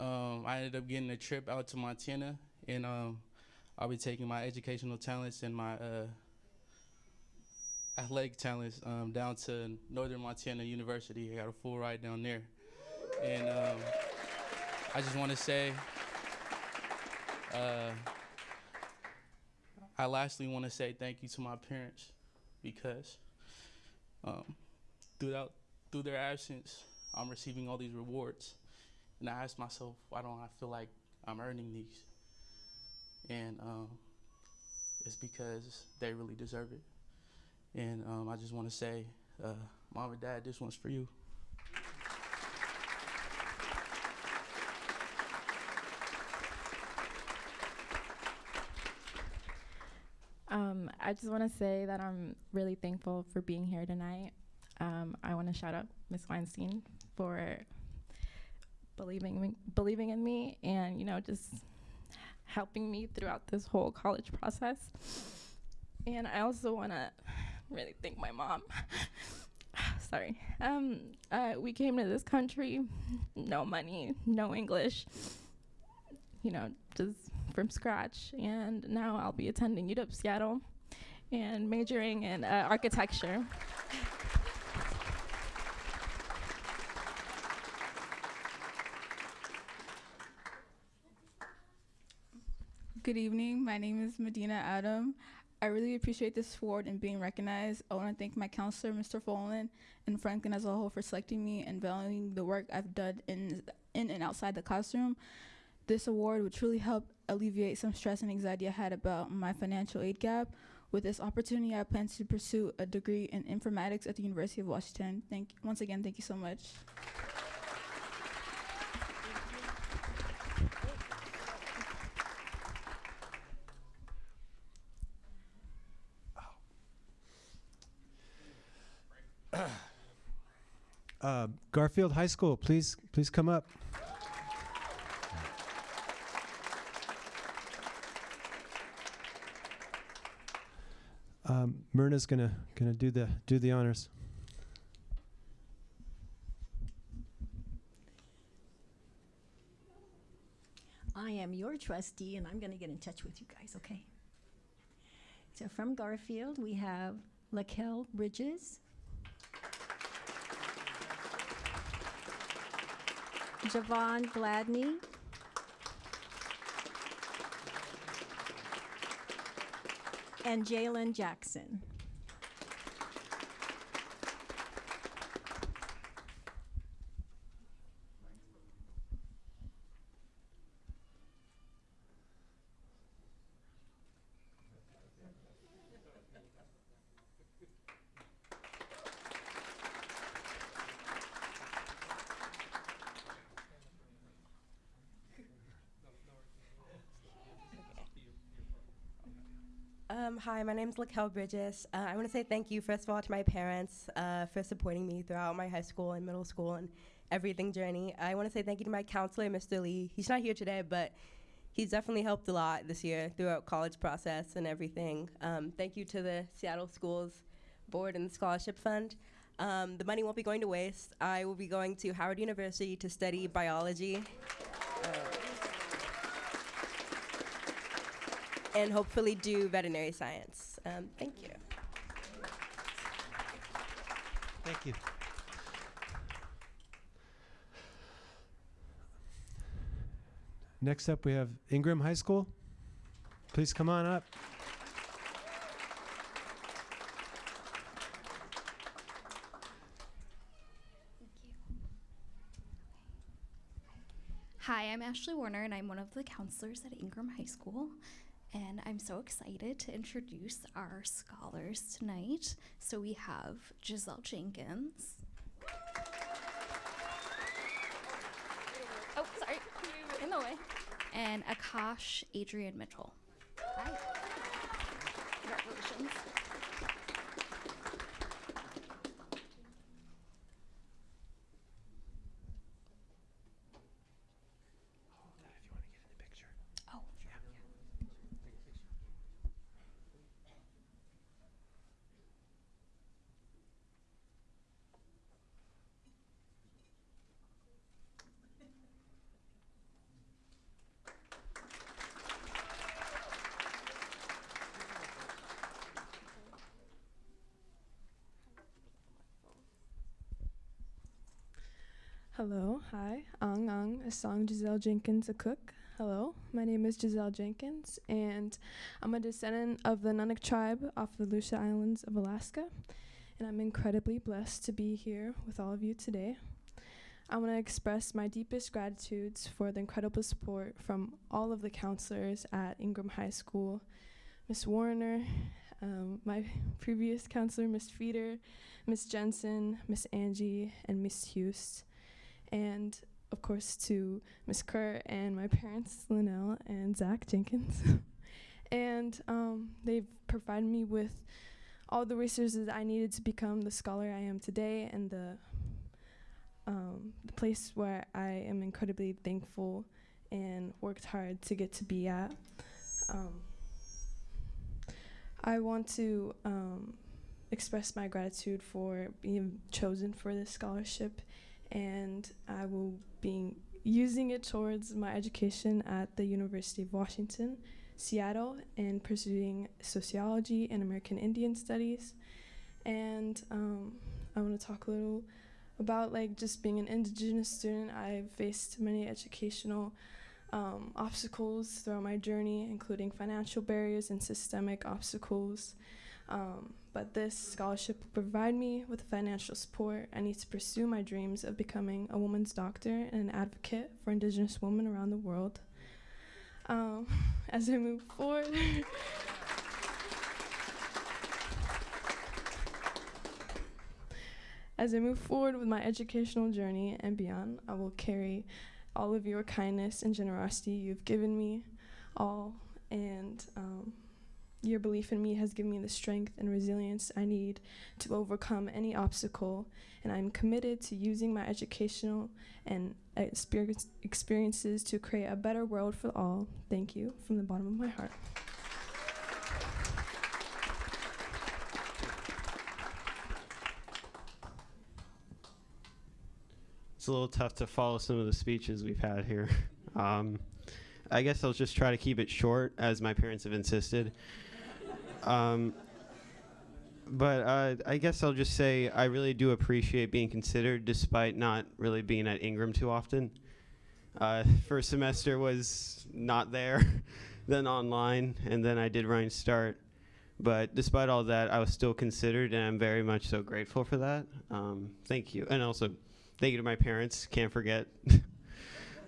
um, I ended up getting a trip out to Montana, and um, I'll be taking my educational talents and my uh, athletic talents um, down to Northern Montana University. I got a full ride down there. And um, I just want to say, uh, I lastly want to say thank you to my parents because um, throughout through their absence, I'm receiving all these rewards. And I ask myself, why don't I feel like I'm earning these? and um, it's because they really deserve it. And um, I just want to say, uh, mom and dad, this one's for you. Um, I just want to say that I'm really thankful for being here tonight. Um, I want to shout out Miss Weinstein for believing me, believing in me, and you know just helping me throughout this whole college process. And I also want to really thank my mom. Sorry. Um, uh, we came to this country, no money, no English, you know, just from scratch. And now I'll be attending UW Seattle and majoring in uh, architecture. Good evening. My name is Medina Adam. I really appreciate this award and being recognized. I want to thank my counselor, Mr. Folan, and Franklin as a whole for selecting me and valuing the work I've done in, in and outside the classroom. This award would truly help alleviate some stress and anxiety I had about my financial aid gap. With this opportunity, I plan to pursue a degree in informatics at the University of Washington. Thank once again, thank you so much. Uh, Garfield High School, please, please come up. Myrna's gonna gonna do the do the honors. I am your trustee, and I'm going to get in touch with you guys, okay? So from Garfield, we have Laquel Bridges. Javon Gladney. And Jalen Jackson. Um, hi, my name is Lakel Bridges. Uh, I want to say thank you, first of all, to my parents uh, for supporting me throughout my high school and middle school and everything journey. I want to say thank you to my counselor, Mr. Lee. He's not here today, but he's definitely helped a lot this year throughout college process and everything. Um, thank you to the Seattle Schools Board and the Scholarship Fund. Um, the money won't be going to waste. I will be going to Howard University to study biology. And hopefully do veterinary science. Um, thank you. Thank you. Next up, we have Ingram High School. Please come on up. Hi, I'm Ashley Warner, and I'm one of the counselors at Ingram High School. And I'm so excited to introduce our scholars tonight. So we have Giselle Jenkins. Oh, sorry, in the way. And Akash Adrian Mitchell. Hi. Congratulations. Oh, Hello, hi, Ang, Giselle Jenkins, a cook. Hello, my name is Giselle Jenkins, and I'm a descendant of the Nunnik tribe off the Aleutian Islands of Alaska, and I'm incredibly blessed to be here with all of you today. I want to express my deepest gratitudes for the incredible support from all of the counselors at Ingram High School, Miss Warner, um, my previous counselor, Miss Feeder, Miss Jensen, Miss Angie, and Miss Hughes and of course to Miss Kerr and my parents, Linnell and Zach Jenkins. and um, they've provided me with all the resources I needed to become the scholar I am today and the, um, the place where I am incredibly thankful and worked hard to get to be at. Um, I want to um, express my gratitude for being chosen for this scholarship and I will be using it towards my education at the University of Washington, Seattle, and pursuing sociology and American Indian studies. And um, I want to talk a little about like just being an indigenous student. I've faced many educational um, obstacles throughout my journey, including financial barriers and systemic obstacles. Um, but this scholarship will provide me with financial support I need to pursue my dreams of becoming a woman's doctor and an advocate for Indigenous women around the world. Um, as I move forward, as I move forward with my educational journey and beyond, I will carry all of your kindness and generosity you've given me all and um, your belief in me has given me the strength and resilience I need to overcome any obstacle, and I'm committed to using my educational and experience experiences to create a better world for all. Thank you from the bottom of my heart. It's a little tough to follow some of the speeches we've had here. Um, I guess I'll just try to keep it short, as my parents have insisted. Um, but uh, I guess I'll just say I really do appreciate being considered, despite not really being at Ingram too often. Uh, first semester was not there, then online, and then I did Running Start. But despite all that, I was still considered, and I'm very much so grateful for that. Um, thank you. And also, thank you to my parents. Can't forget.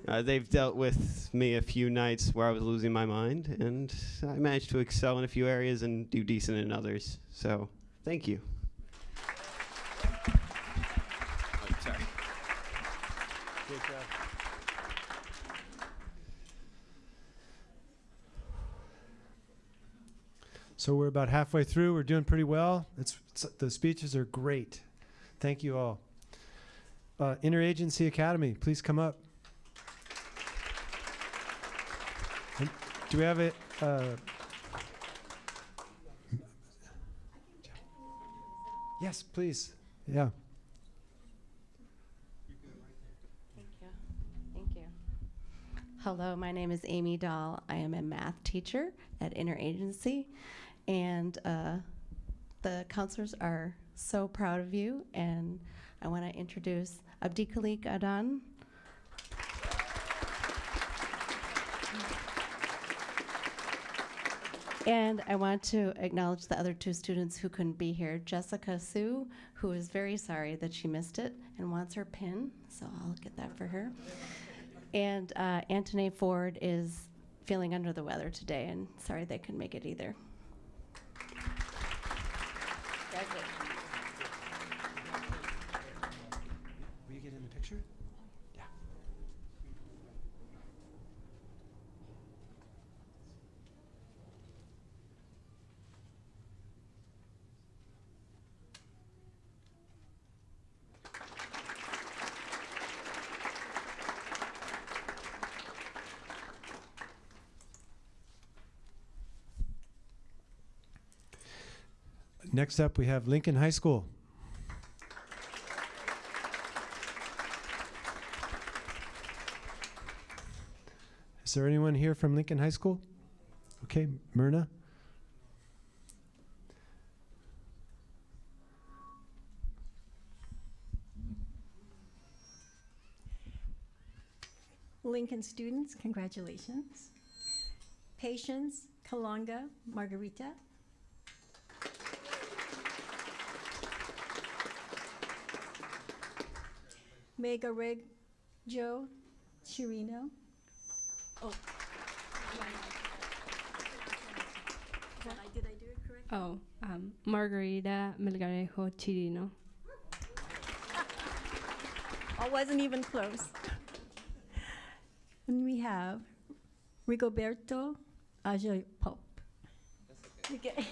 uh, they've dealt with me a few nights where I was losing my mind, and I managed to excel in a few areas and do decent in others. So, thank you. So we're about halfway through. We're doing pretty well. It's, it's the speeches are great. Thank you all. Uh, Interagency Academy, please come up. And do we have it? Uh, yes, please. Yeah. Thank you. Thank you. Hello, my name is Amy Dahl. I am a math teacher at Interagency, and uh, the counselors are so proud of you. And I want to introduce Abdikalik Adan. And I want to acknowledge the other two students who couldn't be here. Jessica Sue, who is very sorry that she missed it and wants her pin, so I'll get that for her. And uh, Anthony Ford is feeling under the weather today, and sorry they couldn't make it either. Next up, we have Lincoln High School. Is there anyone here from Lincoln High School? Okay, Myrna. Lincoln students, congratulations. Patience, Kalonga, Margarita. Mega Rig, Joe, Chirino. Oh. Did I, did I do it correct? Oh, um, Margarita Melgarejo Chirino. I wasn't even close. And we have Rigoberto Ajoy Pope. Okay.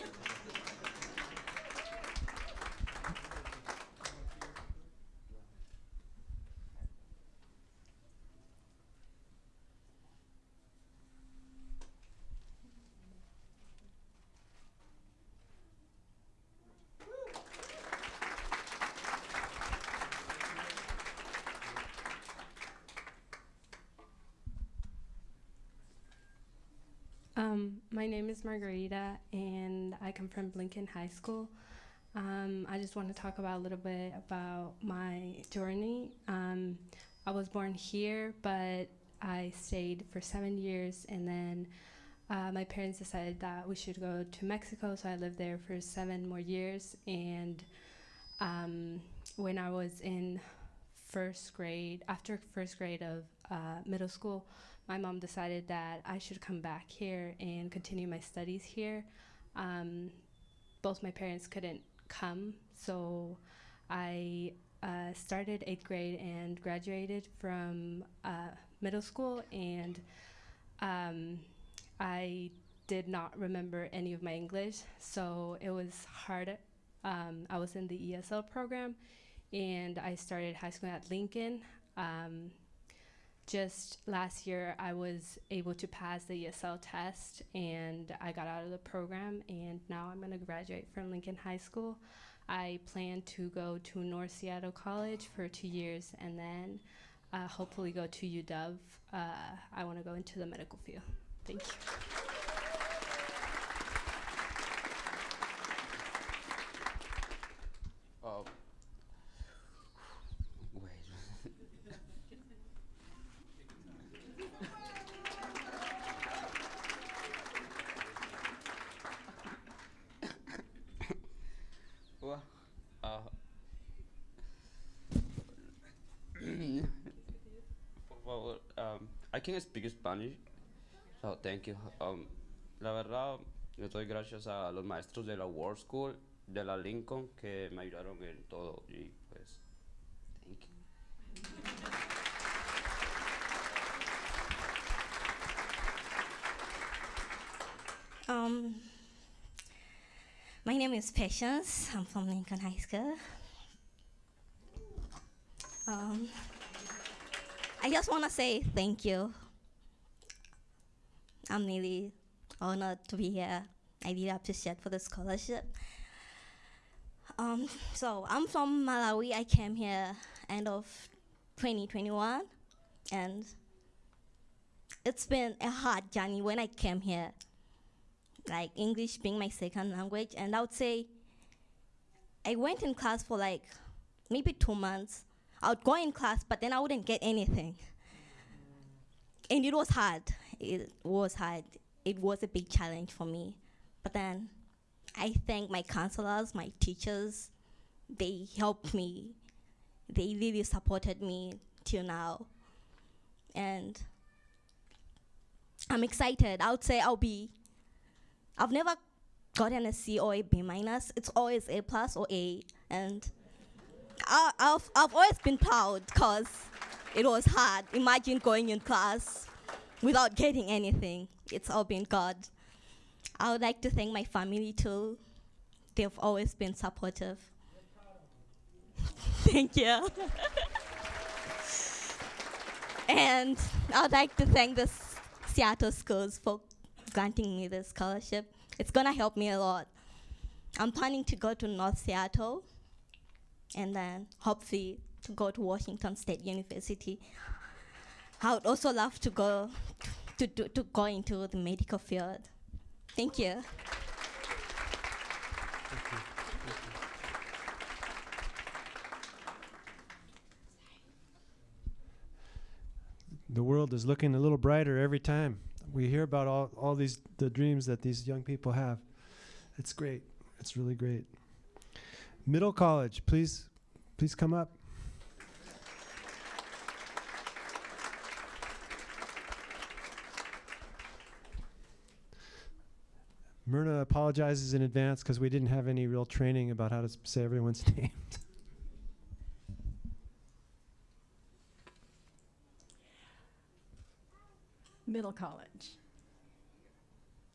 Um, my name is Margarita, and I come from Lincoln High School. Um, I just want to talk about a little bit about my journey. Um, I was born here, but I stayed for seven years, and then uh, my parents decided that we should go to Mexico, so I lived there for seven more years. And um, when I was in first grade, after first grade of uh, middle school, my mom decided that I should come back here and continue my studies here. Um, both my parents couldn't come, so I uh, started eighth grade and graduated from uh, middle school, and um, I did not remember any of my English, so it was hard. Um, I was in the ESL program, and I started high school at Lincoln. Um, just last year I was able to pass the ESL test and I got out of the program and now I'm going to graduate from Lincoln High School. I plan to go to North Seattle College for two years and then uh, hopefully go to UW. Uh, I want to go into the medical field. Thank you. Can speak Spanish, so thank you. Um, la verdad, le doy gracias a los maestros de la World School, de la Lincoln, que me ayudaron en todo y pues, thank you. Um, my name is Patience. I'm from Lincoln High School. Um, just want to say thank you. I'm really honored to be here. I really appreciate for the scholarship. Um, so I'm from Malawi. I came here end of 2021, and it's been a hard journey when I came here like English being my second language. And I would say I went in class for like maybe two months. I would go in class, but then I wouldn't get anything. And it was hard. It was hard. It was a big challenge for me. But then I thank my counselors, my teachers. They helped me. They really supported me till now. And I'm excited. I would say I'll be I've never gotten a C or a B minus. It's always A plus or A, and I, I've I've always been proud because it was hard. Imagine going in class without getting anything. It's all been God. I would like to thank my family too. They've always been supportive. thank you. and I'd like to thank the Seattle schools for granting me this scholarship. It's gonna help me a lot. I'm planning to go to North Seattle and then hopefully to go to Washington State University. I would also love to go to, to, to go into the medical field. Thank you. The world is looking a little brighter every time we hear about all, all these the dreams that these young people have. It's great. It's really great. Middle college, please please come up. Myrna apologizes in advance because we didn't have any real training about how to say everyone's name. Middle College.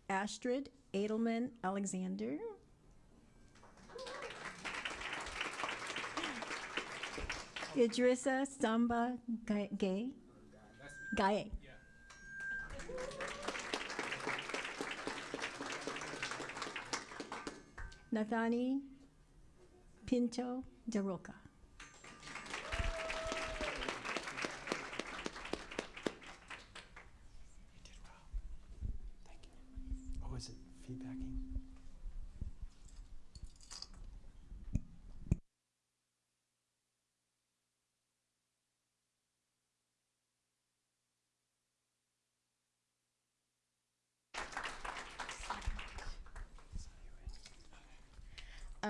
Astrid Edelman Alexander. Idrissa Samba Ga- Gay. Gaye. Nathani Pinto Jaroka. Oh, is it feedbacking?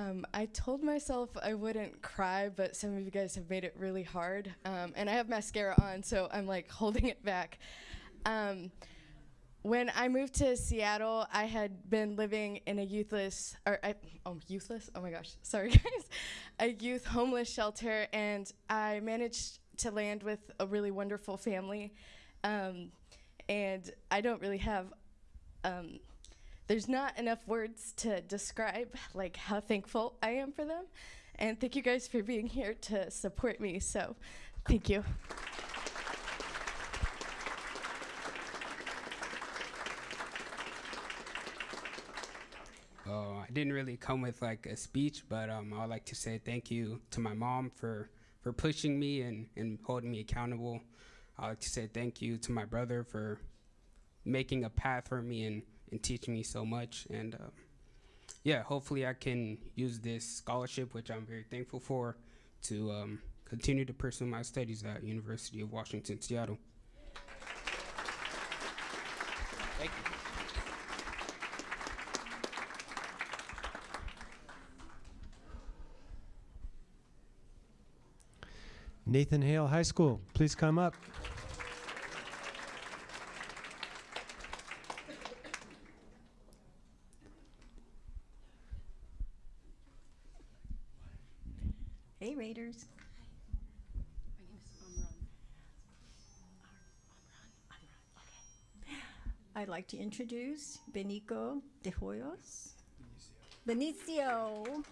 Um, I told myself I wouldn't cry, but some of you guys have made it really hard. Um, and I have mascara on, so I'm like holding it back. Um, when I moved to Seattle, I had been living in a youthless, or I, oh, youthless? Oh my gosh, sorry guys. a youth homeless shelter, and I managed to land with a really wonderful family. Um, and I don't really have um, there's not enough words to describe like how thankful I am for them. And thank you guys for being here to support me. So, thank you. Oh, I didn't really come with like a speech, but um, I would like to say thank you to my mom for for pushing me and, and holding me accountable. I would like to say thank you to my brother for making a path for me and, and teaching me so much. And uh, yeah, hopefully I can use this scholarship, which I'm very thankful for, to um, continue to pursue my studies at University of Washington, Seattle. Thank you. Nathan Hale High School, please come up. Raiders. I'd like to introduce Benico de Hoyos. Benicio.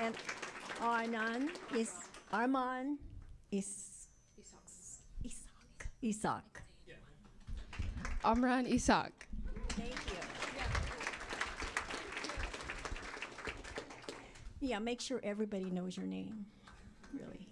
And Arnan is Arman is Isaac. Isaac. Amran Isak. Thank you. Yeah, make sure everybody knows your name, really.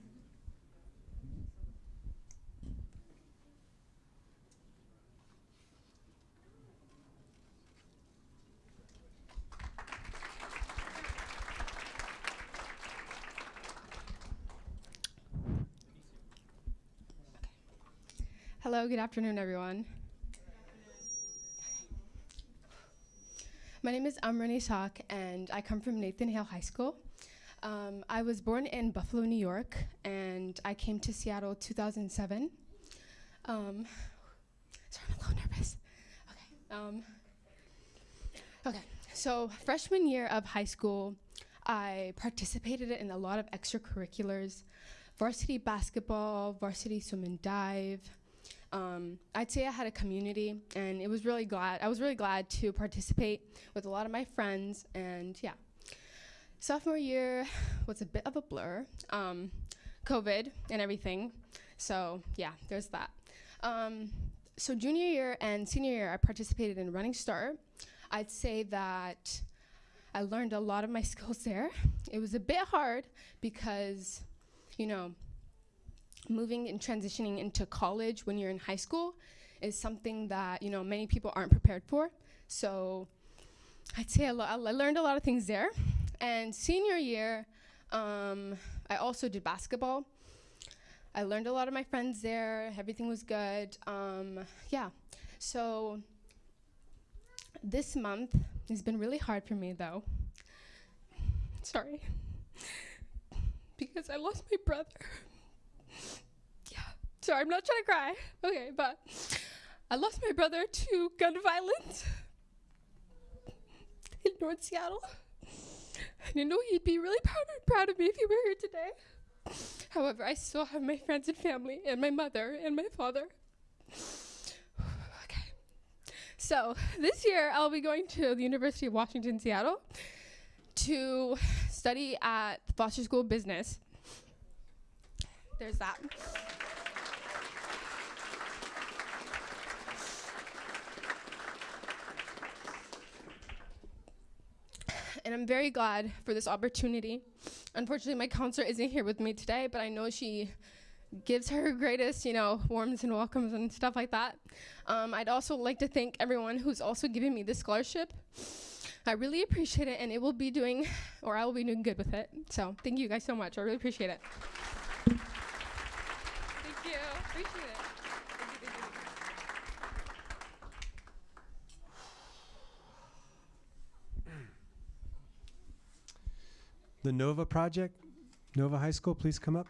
Good afternoon, everyone. My name is Amran Isak, and I come from Nathan Hale High School. Um, I was born in Buffalo, New York, and I came to Seattle 2007. Um, sorry, I'm a little nervous. Okay. Um, okay. So freshman year of high school, I participated in a lot of extracurriculars, varsity basketball, varsity swim and dive. Um, I'd say I had a community, and it was really glad. I was really glad to participate with a lot of my friends, and yeah. Sophomore year was a bit of a blur, um, COVID and everything. So yeah, there's that. Um, so junior year and senior year, I participated in Running Start. I'd say that I learned a lot of my skills there. It was a bit hard because, you know, moving and transitioning into college when you're in high school is something that you know many people aren't prepared for. So I'd say lo- I learned a lot of things there. And senior year, um, I also did basketball. I learned a lot of my friends there. Everything was good. Um, yeah. So this month has been really hard for me, though. Sorry. Because I lost my brother. Sorry, I'm not trying to cry. Okay, but I lost my brother to gun violence in North Seattle. And I know he'd be really proud, proud of me if he were here today. However, I still have my friends and family, and my mother and my father. okay. So this year, I'll be going to the University of Washington, Seattle, to study at the Foster School of Business. There's that. And I'm very glad for this opportunity. Unfortunately, my counselor isn't here with me today, but I know she gives her greatest, you know, warms and welcomes and stuff like that. Um, I'd also like to thank everyone who's also giving me this scholarship. I really appreciate it, and it will be doing, or I will be doing good with it. So thank you guys so much. I really appreciate it. Thank you. Appreciate it. Thank you, thank you. The Nova Project, Nova High School, please come up.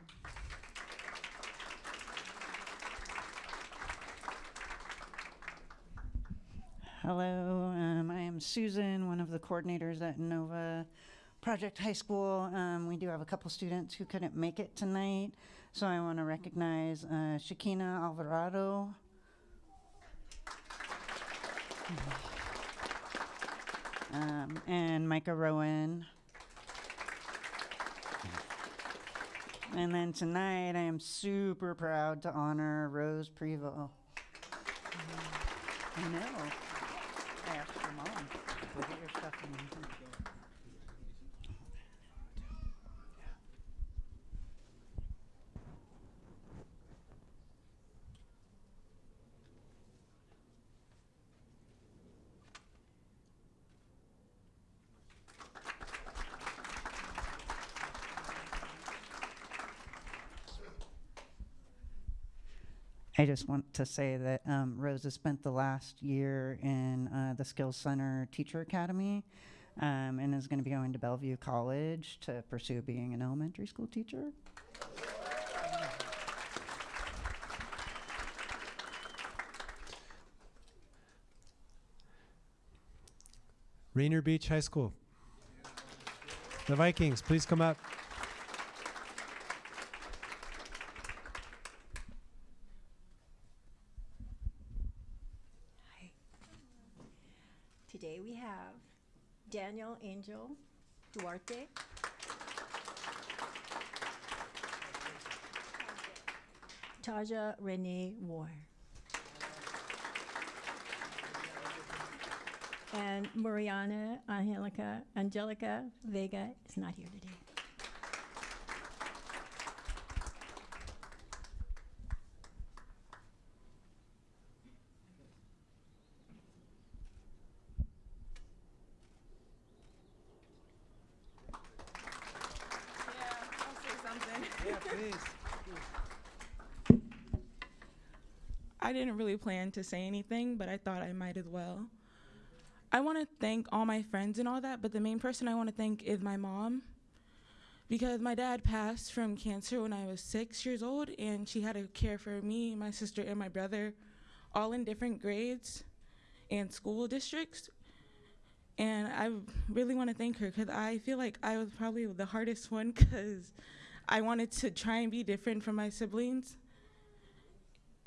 Hello, um, I am Susan, one of the coordinators at Nova Project High School. Um, we do have a couple students who couldn't make it tonight, so I want to recognize uh, Shakina Alvarado. Um, and Micah Rowan. And then tonight, I am super proud to honor Rose Prevo. I know. I asked mom. Your stuff and I just want to say that um, Rose has spent the last year in uh, the Skills Center Teacher Academy um, and is going to be going to Bellevue College to pursue being an elementary school teacher. Rainier Beach High School. The Vikings, please come up. Today we have Daniel Angel Duarte. Renee Moore. And Mariana Angelica, Angelica Vega is not here today. Yeah, please. I didn't really plan to say anything, but I thought I might as well. I want to thank all my friends and all that, but the main person I want to thank is my mom. Because my dad passed from cancer when I was six years old, and she had to care for me, my sister, and my brother, all in different grades and school districts. And I really want to thank her because I feel like I was probably the hardest one because I wanted to try and be different from my siblings.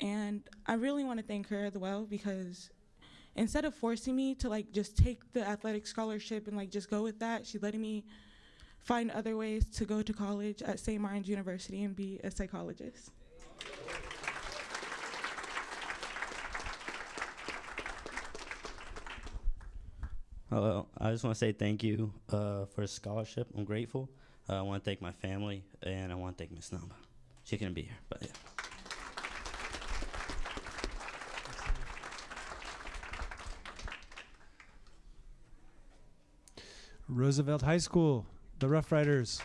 And I really want to thank her as well because instead of forcing me to like just take the athletic scholarship and like just go with that, she letting me find other ways to go to college at St. Martin's University and be a psychologist. Hello, I just want to say thank you uh, for the scholarship. I'm grateful. Uh, I want to thank my family and I want to thank Miss Namba. She couldn't be here, but yeah. Roosevelt High School, the Rough Riders.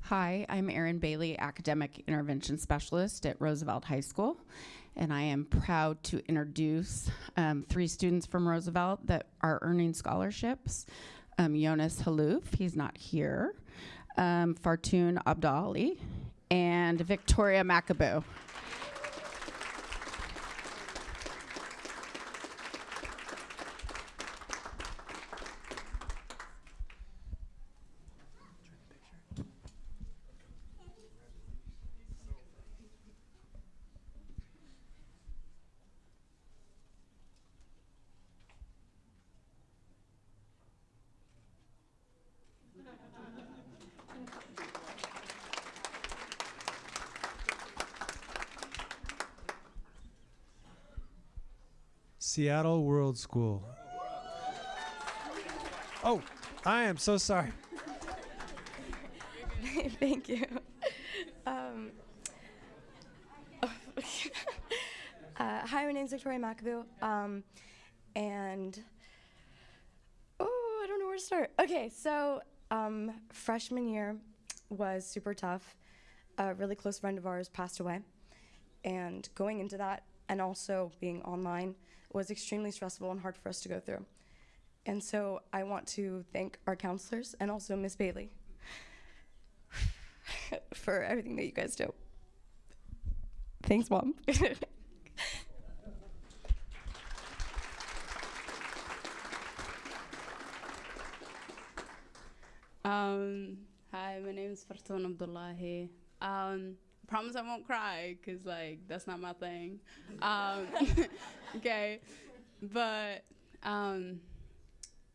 Hi, I'm Erin Bailey, Academic Intervention Specialist at Roosevelt High School, and I am proud to introduce um, three students from Roosevelt that are earning scholarships. Um, Jonas Halouf, he's not here, um, Abdali, and Victoria Macaboo. Seattle World School. Oh, I am so sorry. Thank you. Um, uh, hi, my name's Victoria McAboo. Um, and oh, I don't know where to start. Okay, so um, freshman year was super tough. A really close friend of ours passed away. And going into that and also being online was extremely stressful and hard for us to go through. And so I want to thank our counselors and also Miss Bailey for everything that you guys do. Thanks, Mom. Um, hi, my name is Fartoon Abdullahi. Um, promise I won't cry because like that's not my thing. Um, okay, but um,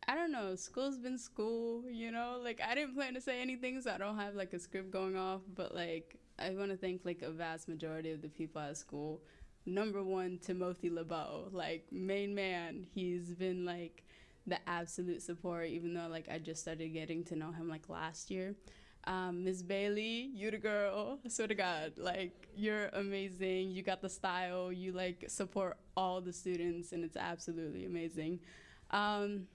I don't know. School's been school, you know. Like I didn't plan to say anything, so I don't have like a script going off. But like I want to thank like a vast majority of the people at school. Number one, Timothy LeBeau, like main man. He's been like the absolute support, even though like I just started getting to know him like last year. Um, Ms. Bailey, you're the girl. I swear to God, like you're amazing. You got the style. You like support all the students, and it's absolutely amazing. Um,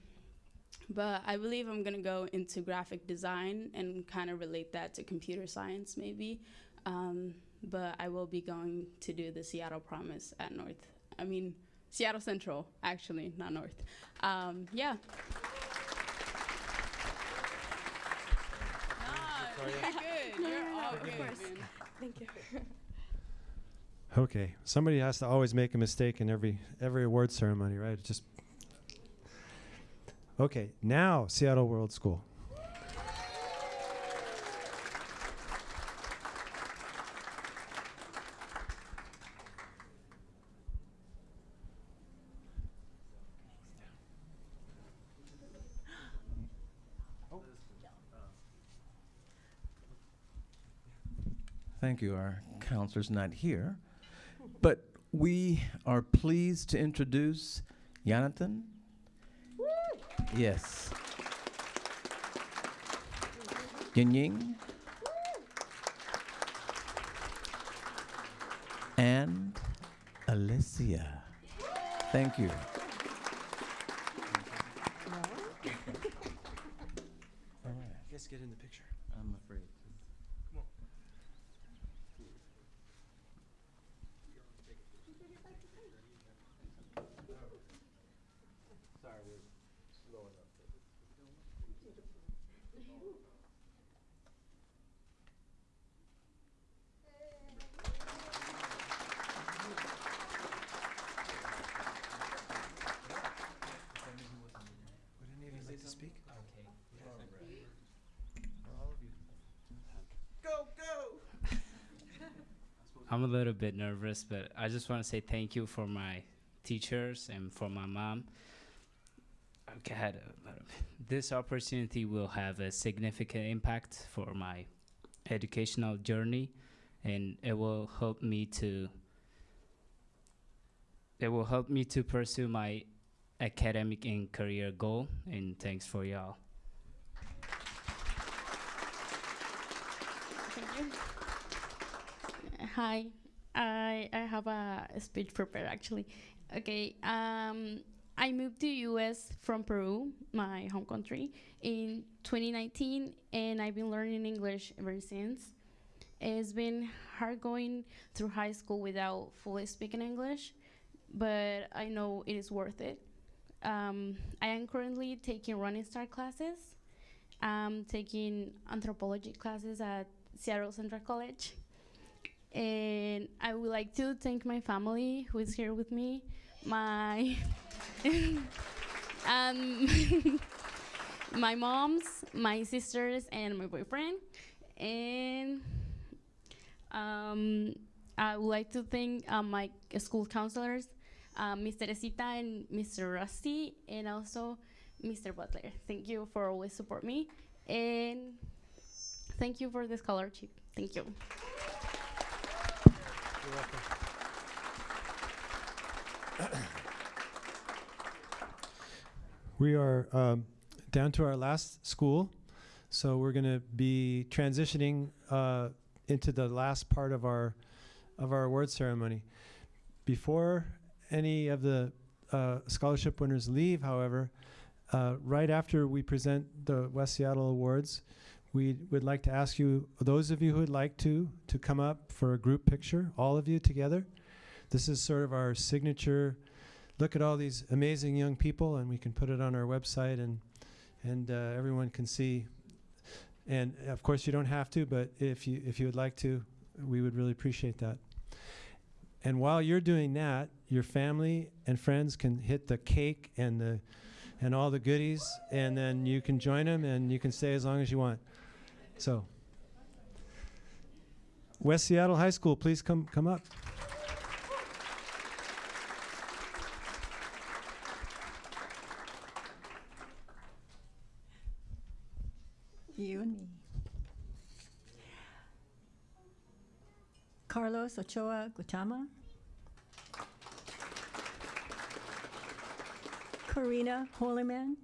but I believe I'm gonna go into graphic design and kind of relate that to computer science, maybe. Um, but I will be going to do the Seattle Promise at North. I mean, Seattle Central, actually, not North. Um, yeah. Nah, you're good. You're all of course. man. Thank you. Okay, somebody has to always make a mistake in every every award ceremony, right? It just Okay, now Seattle World School. Thank you. Our counselor's not here. But we are pleased to introduce Jonathan. Yes. Yin Ying. And Alicia. Thank you. Let's get in the picture. I'm afraid. I'm a little bit nervous, but I just want to say thank you for my teachers and for my mom. A this opportunity will have a significant impact for my educational journey, and it will help me to. It will help me to pursue my academic and career goal. And thanks for y'all. Hi, I I have a speech prepared actually. Okay, um, I moved to the US from Peru, my home country, in 2019, and I've been learning English ever since. It's been hard going through high school without fully speaking English, but I know it is worth it. Um, I am currently taking running start classes. I'm taking anthropology classes at Seattle Central College. And I would like to thank my family who is here with me, my um, my moms, my sisters, and my boyfriend. And um, I would like to thank uh, my school counselors, uh. Teresita and Mr. Rusty, and also Mr. Butler. Thank you for always support me, and thank you for the scholarship. Thank you. You're welcome. We are um, down to our last school, so we're going to be transitioning uh, into the last part of our of our award ceremony. Before any of the uh, scholarship winners leave, however, uh, right after we present the West Seattle Awards, we would like to ask you, those of you who would like to, to come up for a group picture, all of you together. This is sort of our signature. Look at all these amazing young people, and we can put it on our website, and and uh, everyone can see. And of course, you don't have to, but if you if you would like to, we would really appreciate that. And while you're doing that, your family and friends can hit the cake and the and all the goodies, and then you can join them, and you can stay as long as you want. So, West Seattle High School, please come come up. You and me. Carlos Ochoa Gutama. Karina Holyman.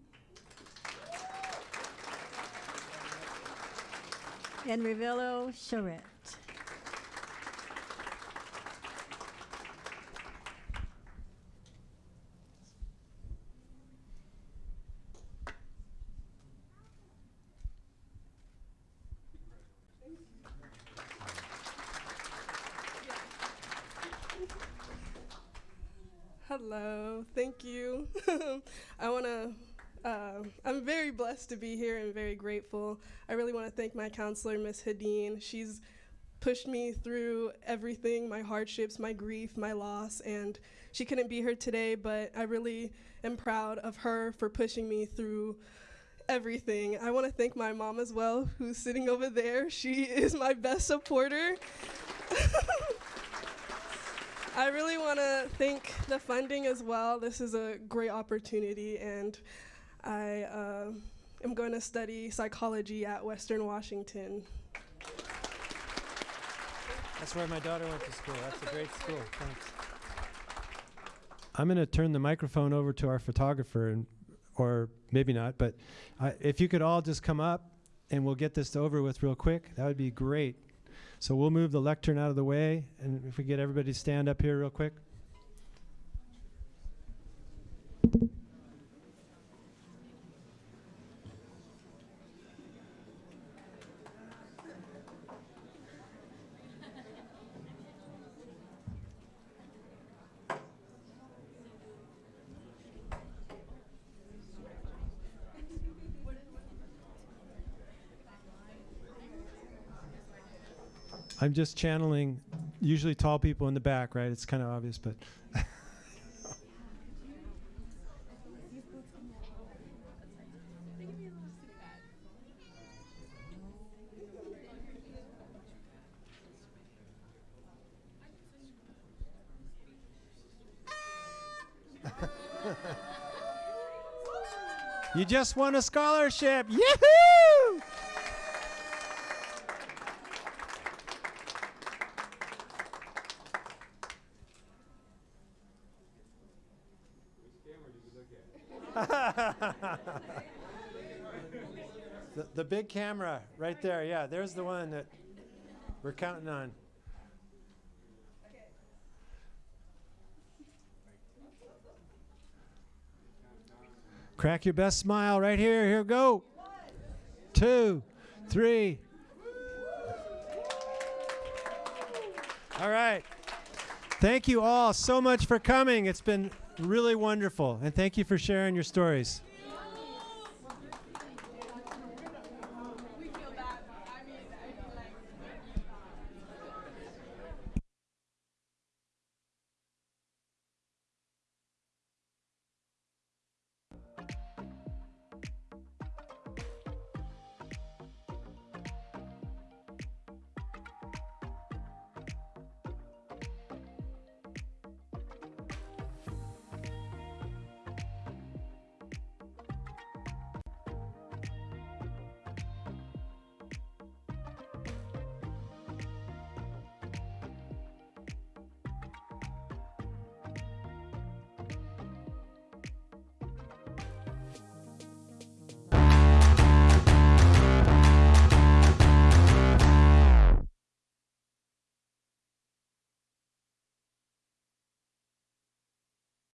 And Revelo Charette. Hello, thank you. I want to Um, I'm very blessed to be here and very grateful. I really want to thank my counselor, Miss Hadeen. She's pushed me through everything my hardships, my grief, my loss, and she couldn't be here today, but I really am proud of her for pushing me through everything. I want to thank my mom as well, who's sitting over there. She is my best supporter. I really want to thank the funding as well. This is a great opportunity, and I uh, am going to study psychology at Western Washington. That's where my daughter went to school. That's a great school. Thanks. I'm going to turn the microphone over to our photographer, and, or maybe not, but I, if you could all just come up and we'll get this over with real quick, that would be great. So we'll move the lectern out of the way, and if we get everybody to stand up here real quick. I'm just channeling usually tall people in the back, right? It's kind of obvious, but you just won a scholarship. Yahoo! the, the big camera right there. Yeah, there's the one that we're counting on. Crack your best smile right here. Here go. Two, three. All right. Thank you all so much for coming. It's been really wonderful. And thank you for sharing your stories.